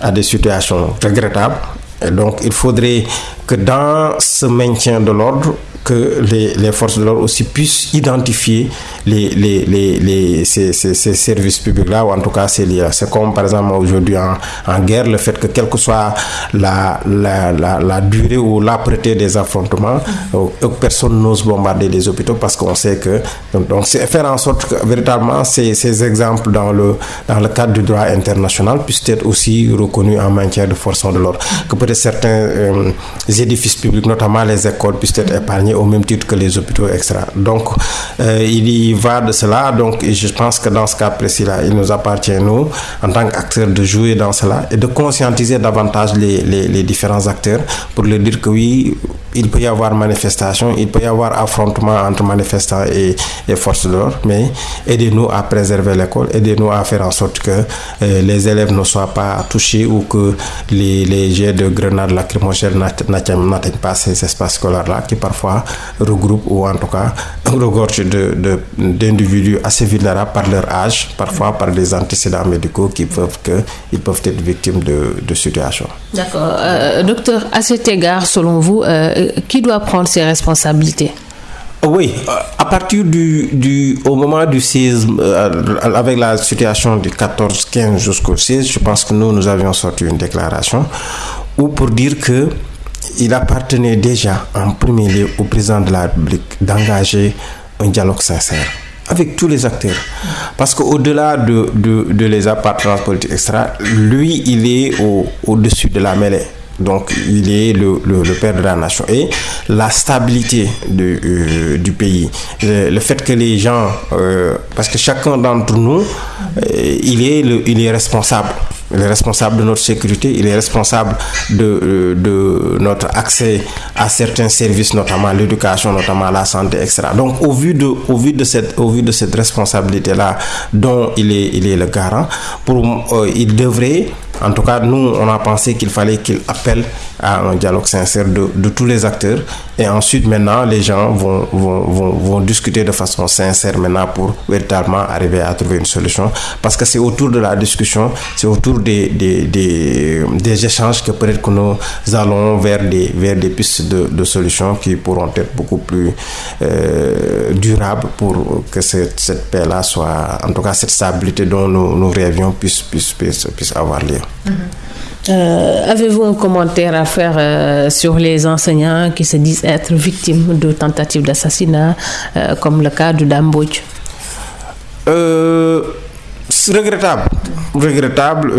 Speaker 2: à des situations regrettables. Et donc, il faudrait que dans ce maintien de l'ordre, que les, les forces de l'ordre aussi puissent identifier les, les, les, ces, ces, ces, services publics-là, ou en tout cas ces liens. C'est comme par exemple aujourd'hui en, en, guerre, le fait que quelle que soit la, la, la, la durée ou l'âpreté des affrontements, mm-hmm. personne n'ose bombarder les hôpitaux parce qu'on sait que... Donc, c'est faire en sorte que véritablement ces, ces exemples dans le, dans le cadre du droit international puissent être aussi reconnus en matière de force de l'ordre. Que peut-être certains euh, édifices publics, notamment les écoles, puissent être épargnés au même titre que les hôpitaux extra. Donc, euh, il y va de cela. Donc, je pense que dans ce cas précis-là, il nous appartient, nous, en tant qu'acteurs, de jouer dans cela et de conscientiser davantage les, les différents acteurs pour leur dire que oui, il peut y avoir manifestation, il peut y avoir affrontement entre manifestants et, et forces de l'ordre, mais aidez-nous à préserver l'école, aidez-nous à faire en sorte que euh, les élèves ne soient pas touchés ou que les, jets de grenades lacrymogènes n'atteignent pas ces espaces scolaires-là qui parfois regroupent ou en tout cas (laughs) regorgent d'individus assez vulnérables par leur âge, parfois par des antécédents médicaux qui peuvent, que, peuvent être victimes de, de situations.
Speaker 1: D'accord. Euh, docteur, à cet égard, selon vous, euh, qui doit prendre ses responsabilités?
Speaker 2: Oui, à partir du, du au moment du 16, euh, avec la situation du 14-15 jusqu'au 16, je pense que nous, nous avions sorti une déclaration où pour dire que il appartenait déjà en premier lieu au président de la République d'engager un dialogue sincère avec tous les acteurs. Parce qu'au-delà de, de, de, les appartenances politiques extra, lui, il est au, au-dessus de la mêlée. Donc, il est le, père de la nation. Et la stabilité euh, du pays, le, fait que les gens, euh, parce que chacun d'entre nous, euh, il, est il est responsable. Il est responsable de notre sécurité, il est responsable de, de notre accès à certains services, notamment l'éducation, notamment la santé, etc. Donc, au vu de, au vu de cette, au vu de cette responsabilité-là, dont il est, il est le garant, pour, euh, il devrait en tout cas, nous, on a pensé qu'il fallait qu'il appelle à un dialogue sincère de, de, tous les acteurs. Et ensuite, maintenant, les gens vont, vont, vont, discuter de façon sincère maintenant pour véritablement arriver à trouver une solution. Parce que c'est autour de la discussion, c'est autour des, des, des, échanges que peut-être que nous allons vers des, vers des pistes de, de solutions qui pourront être beaucoup plus euh, durables pour que cette, cette paix-là soit, en tout cas, cette stabilité dont nous, nous rêvions puisse, avoir lieu.
Speaker 1: Mmh. Euh, Avez-vous un commentaire à faire euh, sur les enseignants qui se disent être victimes de tentatives d'assassinat, euh, comme le cas de Dambodj
Speaker 2: Regrettable. Regrettable.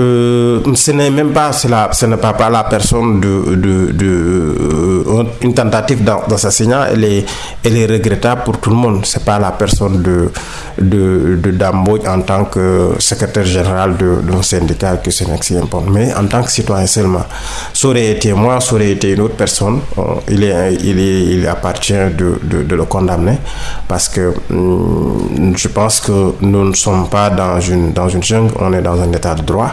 Speaker 2: ce n'est même pas, la, ce n'est pas, pas la personne de, de, de une tentative d'assassinat. Elle est, elle est regrettable pour tout le monde. C'est pas la personne de de, de en tant que secrétaire général d'un syndicat que c'est important, mais en tant que citoyen seulement. Ça aurait été moi, ça aurait été une autre personne, il, est, il, est, il appartient de, de, de le condamner parce que hum, je pense que nous ne sommes pas dans une, dans une jungle, on est dans un état de droit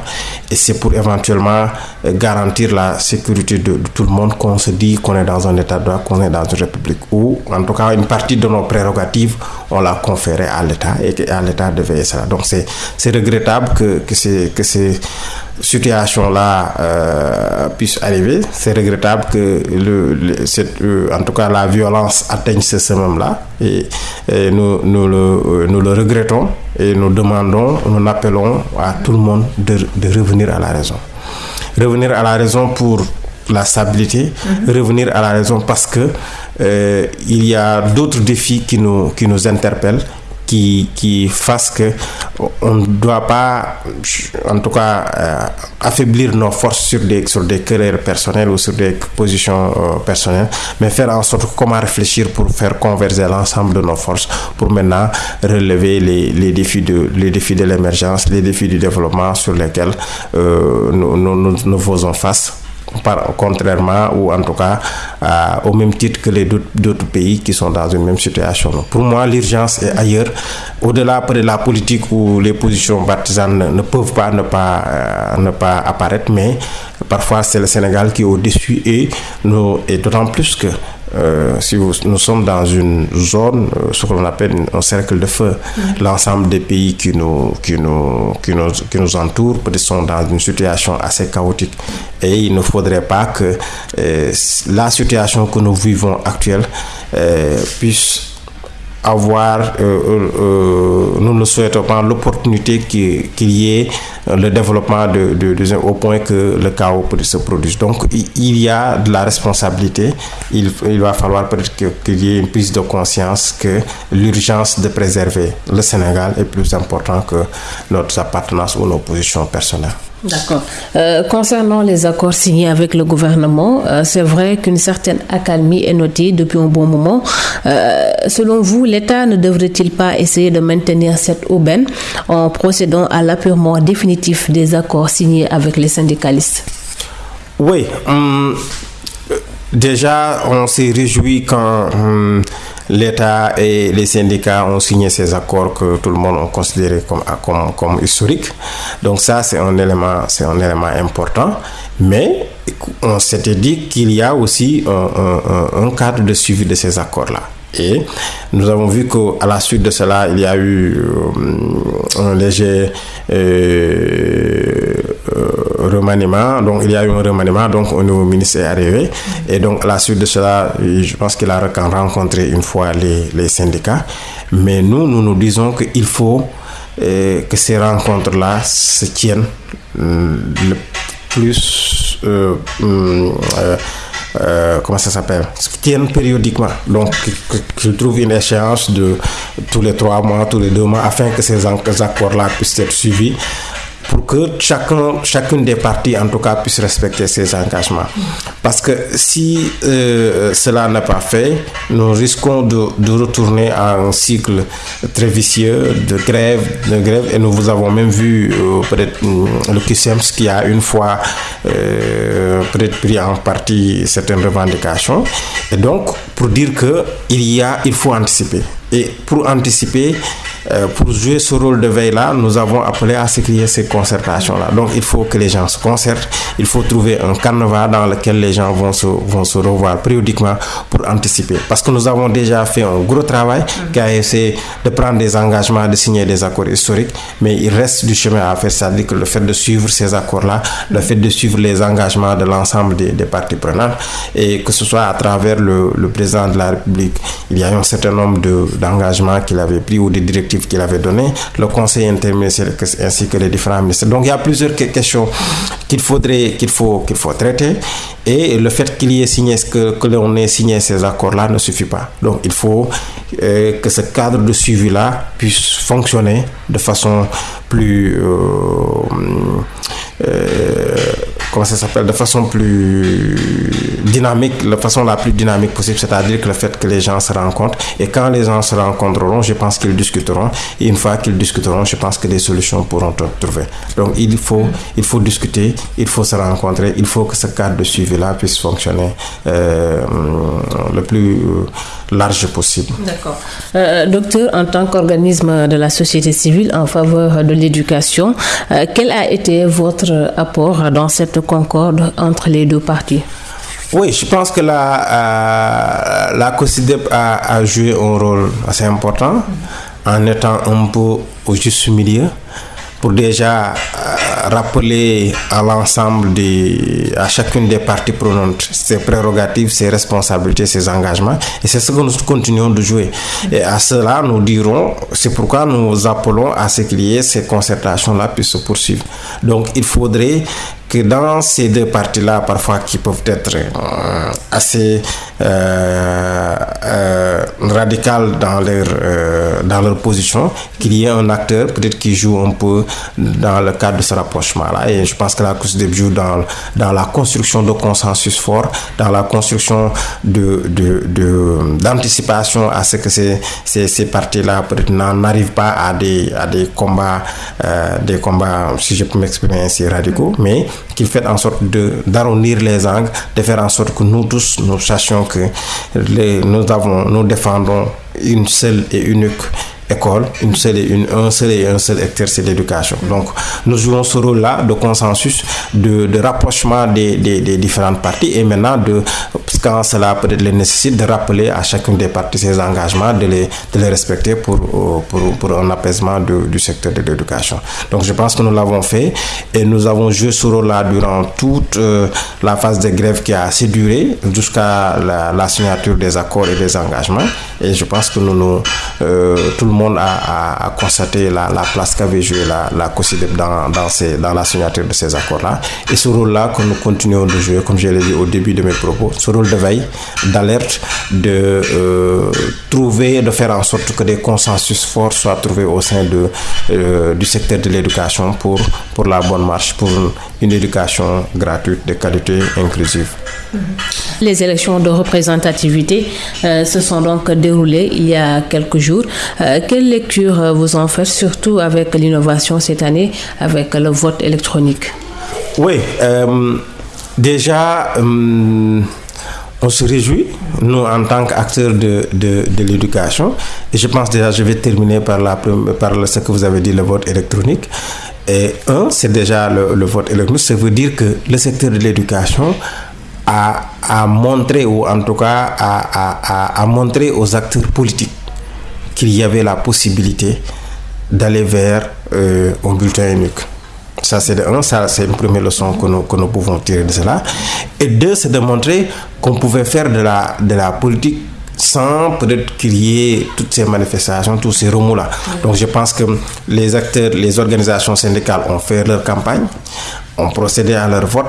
Speaker 2: et c'est pour éventuellement garantir la sécurité de, tout le monde qu'on se dit qu'on est dans un état de droit, qu'on est dans une république ou en tout cas une partie de nos prérogatives, on l'a conféré à l'État et à l'État de veiller cela. Donc c'est regrettable que, que, ces, que ces situations-là euh, puissent arriver. C'est regrettable que le, le cette, euh, en tout cas la violence atteigne ce summum-là. Et, et nous, nous, le, nous le regrettons et nous demandons, nous appelons à tout le monde de, de revenir à la raison. Revenir à la raison pour la stabilité, mm -hmm. revenir à la raison parce que euh, il y a d'autres défis qui nous, qui nous interpellent qui, qui fasse que on ne doit pas, en tout cas, euh, affaiblir nos forces sur des, sur des carrières personnelles ou sur des positions euh, personnelles, mais faire en sorte comment réfléchir pour faire converger l'ensemble de nos forces pour maintenant relever les, les défis de les défis de l'émergence, les défis du développement sur lesquels euh, nous, nous, nous faisons face contrairement ou en tout cas euh, au même titre que les d'autres pays qui sont dans une même situation. Pour moi, l'urgence est ailleurs. Au-delà de la politique où les positions partisanes ne, peuvent pas ne pas euh, ne pas apparaître, mais parfois c'est le Sénégal qui est au-dessus et et d'autant plus que euh, si vous, nous sommes dans une zone, euh, ce qu'on appelle un cercle de feu, mmh. l'ensemble des pays qui nous, qui nous, qui nous, qui nous entourent peut-être sont dans une situation assez chaotique. Et il ne faudrait pas que euh, la situation que nous vivons actuelle puisse avoir, euh, euh, nous ne souhaitons pas l'opportunité qu'il qu y ait le développement au point que le chaos se produise. Donc il y a de la responsabilité, il, va falloir peut-être qu'il qu y ait une prise de conscience que l'urgence de préserver le Sénégal est plus important que notre appartenance ou nos positions personnelles.
Speaker 1: D'accord. Euh, concernant les accords signés avec le gouvernement, euh, c'est vrai qu'une certaine accalmie est notée depuis un bon moment. Euh, selon vous, l'État ne devrait-il pas essayer de maintenir cette aubaine en procédant à l'appurement définitif des accords signés avec les syndicalistes?
Speaker 2: Oui. Hum, déjà, on s'est réjoui quand hum, l'État et les syndicats ont signé ces accords que tout le monde a considéré comme, comme, historiques. Donc ça, c'est un élément, un élément important. Mais on s'était dit qu'il y a aussi un cadre de suivi de ces accords-là. Et nous avons vu qu'à la suite de cela, il y a eu euh, un léger euh, remaniement. Donc, il y a eu un remaniement. Donc, au nouveau ministre est arrivé. Et donc, à la suite de cela, je pense qu'il a rencontré une fois les, syndicats. Mais nous, nous nous disons qu'il faut euh, que ces rencontres-là se tiennent le plus. Euh, comment ça s'appelle? Tiennent périodiquement. Donc, je trouve une échéance de tous les trois mois, tous les deux mois, afin que ces accords-là puissent être suivis pour que chacun, chacune des parties, en tout cas, puisse respecter ses engagements. Parce que si euh, cela n'est pas fait, nous risquons de, retourner à un cycle très vicieux de grève, de grève et nous vous avons même vu euh, peut-être le QSEMS qui a une fois euh, peut-être pris en partie certaines revendications. Et donc, pour dire que il y a, il faut anticiper. Et pour anticiper, euh, pour jouer ce rôle de veille-là, nous avons appelé à ce qu'il y ait ces concertations-là. Donc il faut que les gens se concertent, il faut trouver un carnaval dans lequel les gens vont se, vont se revoir périodiquement pour anticiper. Parce que nous avons déjà fait un gros travail qui a essayé de prendre des engagements, de signer des accords historiques, mais il reste du chemin à faire, c'est-à-dire que le fait de suivre ces accords-là, le fait de suivre les engagements de l'ensemble des, des, parties prenantes, et que ce soit à travers le, le président de la République, il y a un certain nombre d'engagements qu'il avait pris ou des directives qu'il avait donné, le conseil interministériel ainsi que les différents ministères. Donc il y a plusieurs questions qu'il faudrait qu'il faut qu'il faut traiter et le fait qu'il y ait signé que que l'on ait signé ces accords-là ne suffit pas. Donc il faut euh, que ce cadre de suivi-là puisse fonctionner de façon plus euh, euh, comment ça s'appelle de façon plus dynamique, la façon la plus dynamique possible, c'est-à-dire que le fait que les gens se rencontrent et quand les gens se rencontreront, je pense qu'ils discuteront et une fois qu'ils discuteront, je pense que des solutions pourront être trouvées. Donc il faut, il faut discuter, il faut se rencontrer, il faut que ce cadre de suivi-là puisse fonctionner euh, le plus large possible.
Speaker 1: D'accord. Euh, docteur, en tant qu'organisme de la société civile en faveur de l'éducation, euh, quel a été votre apport dans cette concorde entre les deux parties.
Speaker 2: Oui, je pense que la, euh, la COSIDEP a, joué un rôle assez important en étant un peu au juste milieu pour déjà euh, rappeler à l'ensemble à chacune des parties prenantes ses prérogatives, ses responsabilités, ses engagements. Et c'est ce que nous continuons de jouer. Et à cela nous dirons c'est pourquoi nous appelons à ce ait ces concertations là puissent se poursuivre. Donc il faudrait que dans ces deux parties-là, parfois qui peuvent être euh, assez euh, euh, radicales dans leur, euh, dans leur position, qu'il y ait un acteur peut-être qui joue un peu dans le cadre de ce rapprochement-là. Et je pense que la COSDEP joue dans, dans la construction de consensus fort, dans la construction de, de, de, d'anticipation à ce que ces, ces, ces parties-là n'arrivent pas à des, à des combats, des combats, si je peux m'exprimer ainsi, radicaux, mais qu'il fait en sorte d'arrondir les angles, de faire en sorte que nous tous nous sachions que nous avons nous défendons une seule et unique école, une seule et un seul et un seul acteur, c'est l'éducation. Donc, nous jouons ce rôle-là de consensus, de, de rapprochement des, des, différentes parties et maintenant, de, quand cela peut-être les nécessite, de rappeler à chacune des parties ses engagements, de les, de les respecter pour, pour, pour un apaisement du secteur de l'éducation. Donc, je pense que nous l'avons fait et nous avons joué ce rôle-là durant toute euh, la phase de grève qui a assez duré jusqu'à la, la, signature des accords et des engagements. Et je pense que nous, nous euh, tout le monde a, a, constaté la, la place qu'avait joué la, la COSIDEP dans, dans, la signature de ces accords-là. Et ce rôle-là que nous continuons de jouer, comme je l'ai dit au début de mes propos, ce rôle de veille, d'alerte, de euh, trouver, de faire en sorte que des consensus forts soient trouvés au sein de, euh, du secteur de l'éducation pour, pour la bonne marche, pour une éducation gratuite, de qualité, inclusive.
Speaker 1: Les élections de représentativité euh, se sont donc déroulées il y a quelques jours. Euh, quelle lecture vous en faites, surtout avec l'innovation cette année, avec le vote électronique?
Speaker 2: Oui, euh, déjà, on se réjouit, nous, en tant qu'acteurs de, de, l'éducation. Et je pense déjà, je vais terminer par, la, par ce que vous avez dit, le vote électronique. Et un, c'est déjà le, le, vote électronique. Ça veut dire que le secteur de l'éducation a, a, montré, ou en tout cas a, a, a montré aux acteurs politiques qu'il y avait la possibilité d'aller vers euh, un bulletin unique. Ça, c'est une première leçon que nous, que nous pouvons tirer de cela. Et deux, c'est de montrer qu'on pouvait faire de la, de la politique sans peut-être qu'il y ait toutes ces manifestations, tous ces remous-là. Donc, je pense que les acteurs, les organisations syndicales ont fait leur campagne, ont procédé à leur vote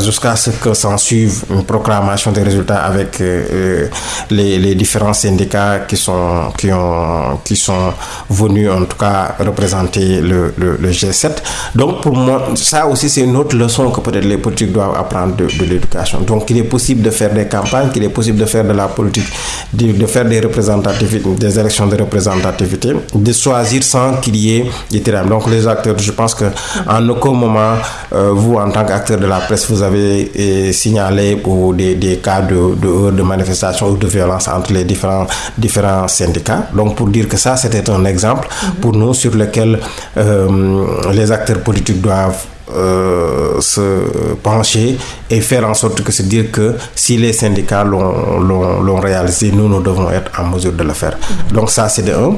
Speaker 2: jusqu'à ce que s'en suive une proclamation des résultats avec euh, les, les, différents syndicats qui sont, qui, ont, qui sont venus en tout cas représenter le, le, le G7. Donc pour moi, ça aussi c'est une autre leçon que peut-être les politiques doivent apprendre de, l'éducation. Donc il est possible de faire des campagnes, qu'il est possible de faire de la politique, de, faire des représentativités, des élections de représentativité, de choisir sans qu'il y ait des. Donc les acteurs, je pense que en aucun moment, euh, vous en tant qu'acteur de la presse, vous avez eh, signalé pour des, des cas de, de, de, manifestation ou de violence entre les différents, différents syndicats. Donc pour dire que ça, c'était un exemple -hmm. pour nous sur lequel euh, les acteurs politiques doivent euh, se pencher et faire en sorte que se dire que si les syndicats l'ont réalisé, nous, nous devons être en mesure de le faire. Donc ça, c'est de un.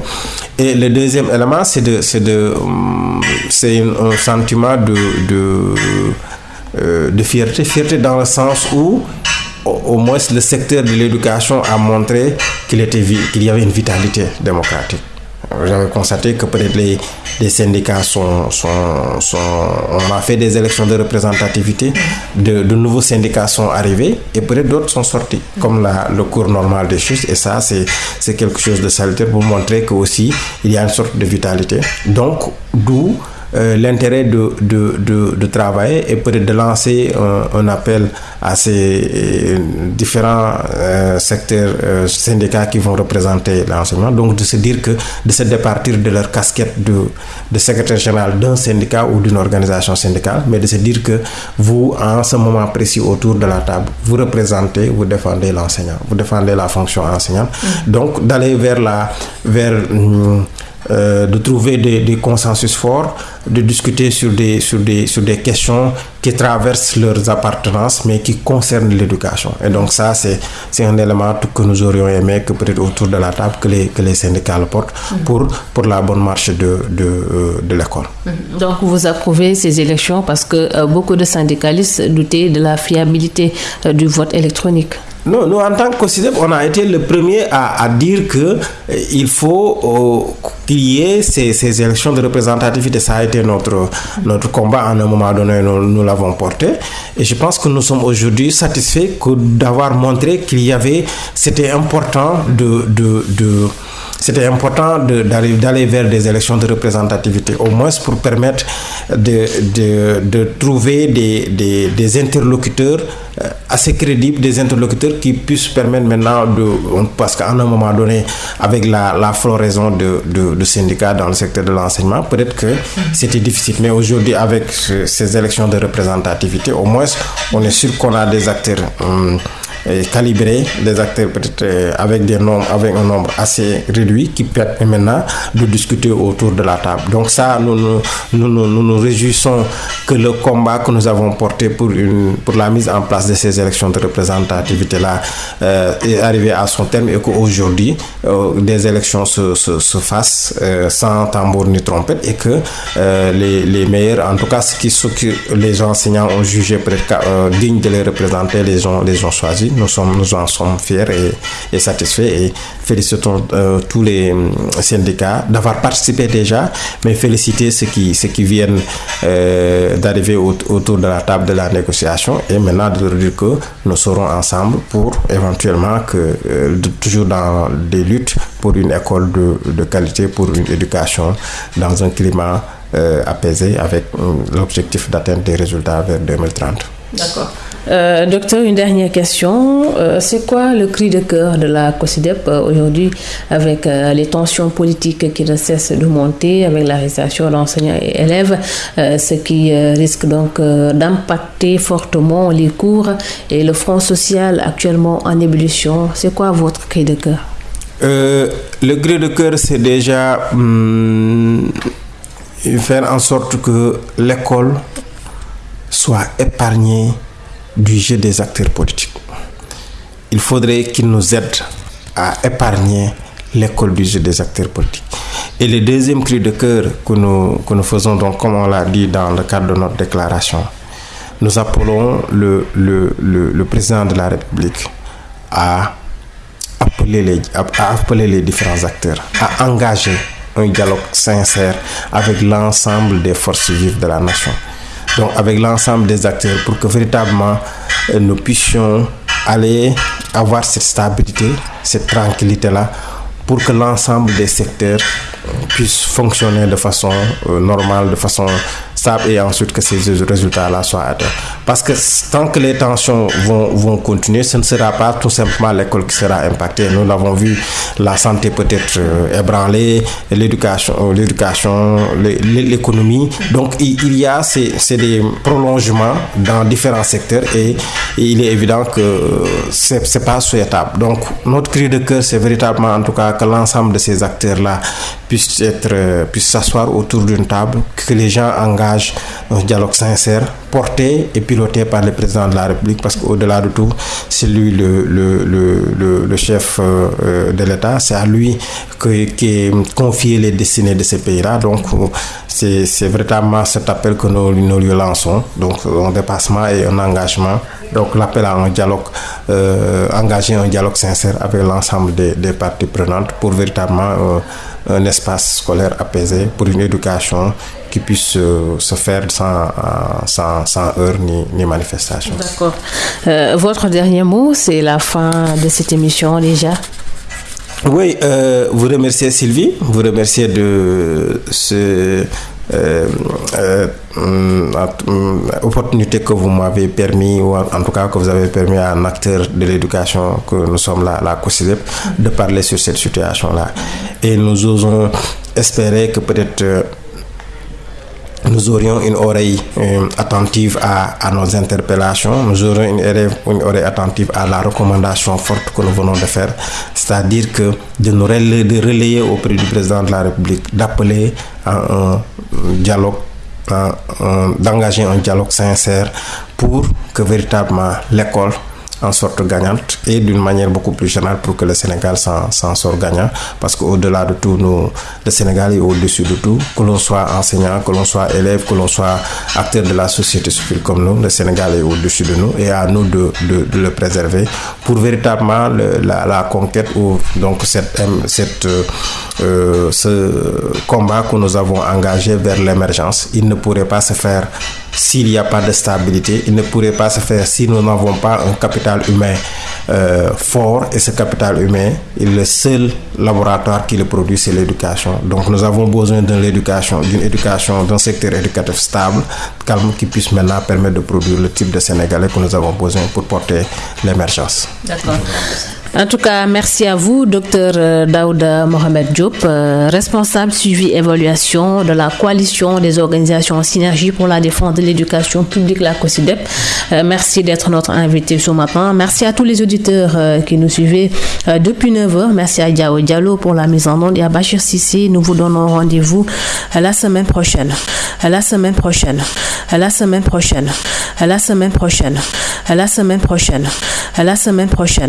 Speaker 2: Et le deuxième élément, c'est de, de, c'est un sentiment de, de euh, de fierté, fierté dans le sens où au, moins le secteur de l'éducation a montré qu'il qu'il y avait une vitalité démocratique. J'avais constaté que peut-être les, syndicats sont, On a fait des élections de représentativité, de, nouveaux syndicats sont arrivés et peut-être d'autres sont sortis, comme le cours normal des choses. Et ça, c'est quelque chose de salutaire pour montrer qu'aussi il y a une sorte de vitalité. Donc, d'où euh, l'intérêt de, de, de, de, travailler et peut-être de lancer un, un, appel à ces euh, différents euh, secteurs euh, syndicats qui vont représenter l'enseignement. Donc de se dire que de se départir de leur casquette de, de secrétaire général d'un syndicat ou d'une organisation syndicale, mais de se dire que vous, en ce moment précis autour de la table, vous représentez, vous défendez l'enseignant, vous défendez la fonction enseignante. Mmh. Donc d'aller vers la... Vers, hum, euh, de trouver des, des, consensus forts, de discuter sur des, sur, des, sur des questions qui traversent leurs appartenances, mais qui concernent l'éducation. Et donc ça, c'est un élément que nous aurions aimé que peut-être autour de la table, que les, que les syndicats le portent mmh. pour, pour la bonne marche de, de, euh, de l'école.
Speaker 1: Mmh. Donc vous approuvez ces élections parce que euh, beaucoup de syndicalistes doutaient de la fiabilité du vote électronique.
Speaker 2: Non, nous, en tant que COSIDEP, on a été le premier à, à dire que euh, il faut euh, qu'il y ait ces, ces, élections de représentativité. Ça a été notre, notre combat. À un moment donné, nous, nous l'avons porté. Et je pense que nous sommes aujourd'hui satisfaits d'avoir montré qu'il y avait, c'était important de, de, de c'était important d'aller vers des élections de représentativité, au moins pour permettre de, trouver des, interlocuteurs assez crédibles, des interlocuteurs qui puissent permettre maintenant de... Parce qu'à un moment donné, avec la, la floraison de, syndicats dans le secteur de l'enseignement, peut-être que c'était difficile. Mais aujourd'hui, avec ces élections de représentativité, au moins, on est sûr qu'on a des acteurs... Hum, calibrés, des acteurs peut-être avec des nombres, avec un nombre assez réduit qui permet maintenant de discuter autour de la table. Donc ça, nous nous, nous, nous, nous, réjouissons que le combat que nous avons porté pour, une, pour la mise en place de ces élections de représentativité-là euh, est arrivé à son terme et qu'aujourd'hui, euh, des élections se, se, se fassent euh, sans tambour ni trompette et que les, les meilleurs, en tout cas ce qui, les enseignants ont jugé peut-être digne de les représenter, les ont, les ont choisis nous, sommes, nous en sommes fiers et, satisfaits et félicitons euh, tous les syndicats d'avoir participé déjà, mais féliciter ceux qui, ceux qui viennent euh, d'arriver au, autour de la table de la négociation et maintenant de dire que nous serons ensemble pour éventuellement que, euh, toujours dans des luttes pour une école de qualité, pour une éducation dans un climat apaisé avec l'objectif d'atteindre des résultats vers 2030.
Speaker 1: D'accord. Euh, docteur, une dernière question. Euh, c'est quoi le cri de cœur de la COSIDEP euh, aujourd'hui avec les tensions politiques qui ne cessent de monter, avec l'arrestation d'enseignants et élèves, ce qui risque donc d'impacter fortement les cours et le front social actuellement en ébullition? C'est quoi votre cri de cœur?
Speaker 2: Le cri de cœur, c'est déjà hum, faire en sorte que l'école soit épargnée du jeu des acteurs politiques. Il faudrait qu'ils nous aident à épargner l'école du jeu des acteurs politiques. Et le deuxième cri de cœur que nous, faisons, donc, comme on l'a dit dans le cadre de notre déclaration, nous appelons le, le, le, président de la République à appeler, les, à appeler les différents acteurs, à engager un dialogue sincère avec l'ensemble des forces vives de la nation donc avec l'ensemble des acteurs pour que véritablement euh, nous puissions aller avoir cette stabilité, cette tranquillité-là pour que l'ensemble des secteurs puissent fonctionner de façon euh, normale, de façon et ensuite que ces résultats-là soient atteints. Parce que tant que les tensions vont, vont continuer, ce ne sera pas tout simplement l'école qui sera impactée. Nous l'avons vu, la santé peut être euh, ébranlée, l'éducation, euh, l'économie. Donc il y a c'est des prolongements dans différents secteurs et, il est évident que euh, c'est n'est pas souhaitable. Donc notre cri de cœur, c'est véritablement en tout cas que l'ensemble de ces acteurs-là puissent être puissent s'asseoir autour d'une table, que les gens engagent un dialogue sincère, porté et piloté par le président de la République, parce qu'au-delà de tout, c'est lui le, chef euh, euh, de l'État, c'est à lui que, qui est confié les destinées de ces pays-là. Donc, c'est véritablement cet appel que nous, lui lançons, donc un dépassement et un engagement. Donc l'appel à un dialogue, euh, engager un dialogue sincère avec l'ensemble des, des, parties prenantes pour véritablement un espace scolaire apaisé, pour une éducation qui puisse euh, se faire sans, sans, sans heurts ni, ni manifestation.
Speaker 1: D'accord. Euh, votre dernier mot, c'est la fin de cette émission déjà.
Speaker 2: Oui, euh, vous remerciez Sylvie, vous remerciez de ce euh, euh, opportunité que vous m'avez permis, ou en, tout cas que vous avez permis à un acteur de l'éducation que nous sommes là, la COSIDEP, de parler sur cette situation-là. Et nous osons espérer que peut-être nous aurions une oreille euh, attentive à, nos interpellations, nous aurions une oreille, attentive à la recommandation forte que nous venons de faire, c'est-à-dire que de nous relayer, relayer auprès du président de la République, d'appeler à un dialogue, d'engager un dialogue sincère pour que véritablement l'école en sorte gagnante et d'une manière beaucoup plus générale pour que le Sénégal s'en sorte gagnant. Parce qu'au-delà de tout, nous, le Sénégal est au-dessus de tout. Que l'on soit enseignant, que l'on soit élève, que l'on soit acteur de la société civile comme nous, le Sénégal est au-dessus de nous et à nous de, de, le préserver pour véritablement le, la, conquête ou donc cette, cette, euh, ce combat que nous avons engagé vers l'émergence. Il ne pourrait pas se faire s'il n'y a pas de stabilité, il ne pourrait pas se faire si nous n'avons pas un capital humain euh, fort. Et ce capital humain, le seul laboratoire qui le produit, c'est l'éducation. Donc nous avons besoin d'une éducation, d'un secteur éducatif stable, calme, qui puisse maintenant permettre de produire le type de Sénégalais que nous avons besoin pour porter l'émergence.
Speaker 1: D'accord. En tout cas, merci à vous, docteur euh, Daouda Mohamed Diop, euh, responsable suivi évaluation de la coalition des organisations en synergie pour la défense de l'éducation publique, la COSIDEP. Euh, merci d'être notre invité ce matin. Merci à tous les auditeurs qui nous suivaient depuis 9h. Merci à Diao Diallo pour la mise en onde et à Bachir Sissi. Nous vous donnons rendez-vous la semaine prochaine. la semaine prochaine. la semaine prochaine. la semaine prochaine. la semaine prochaine. la semaine prochaine.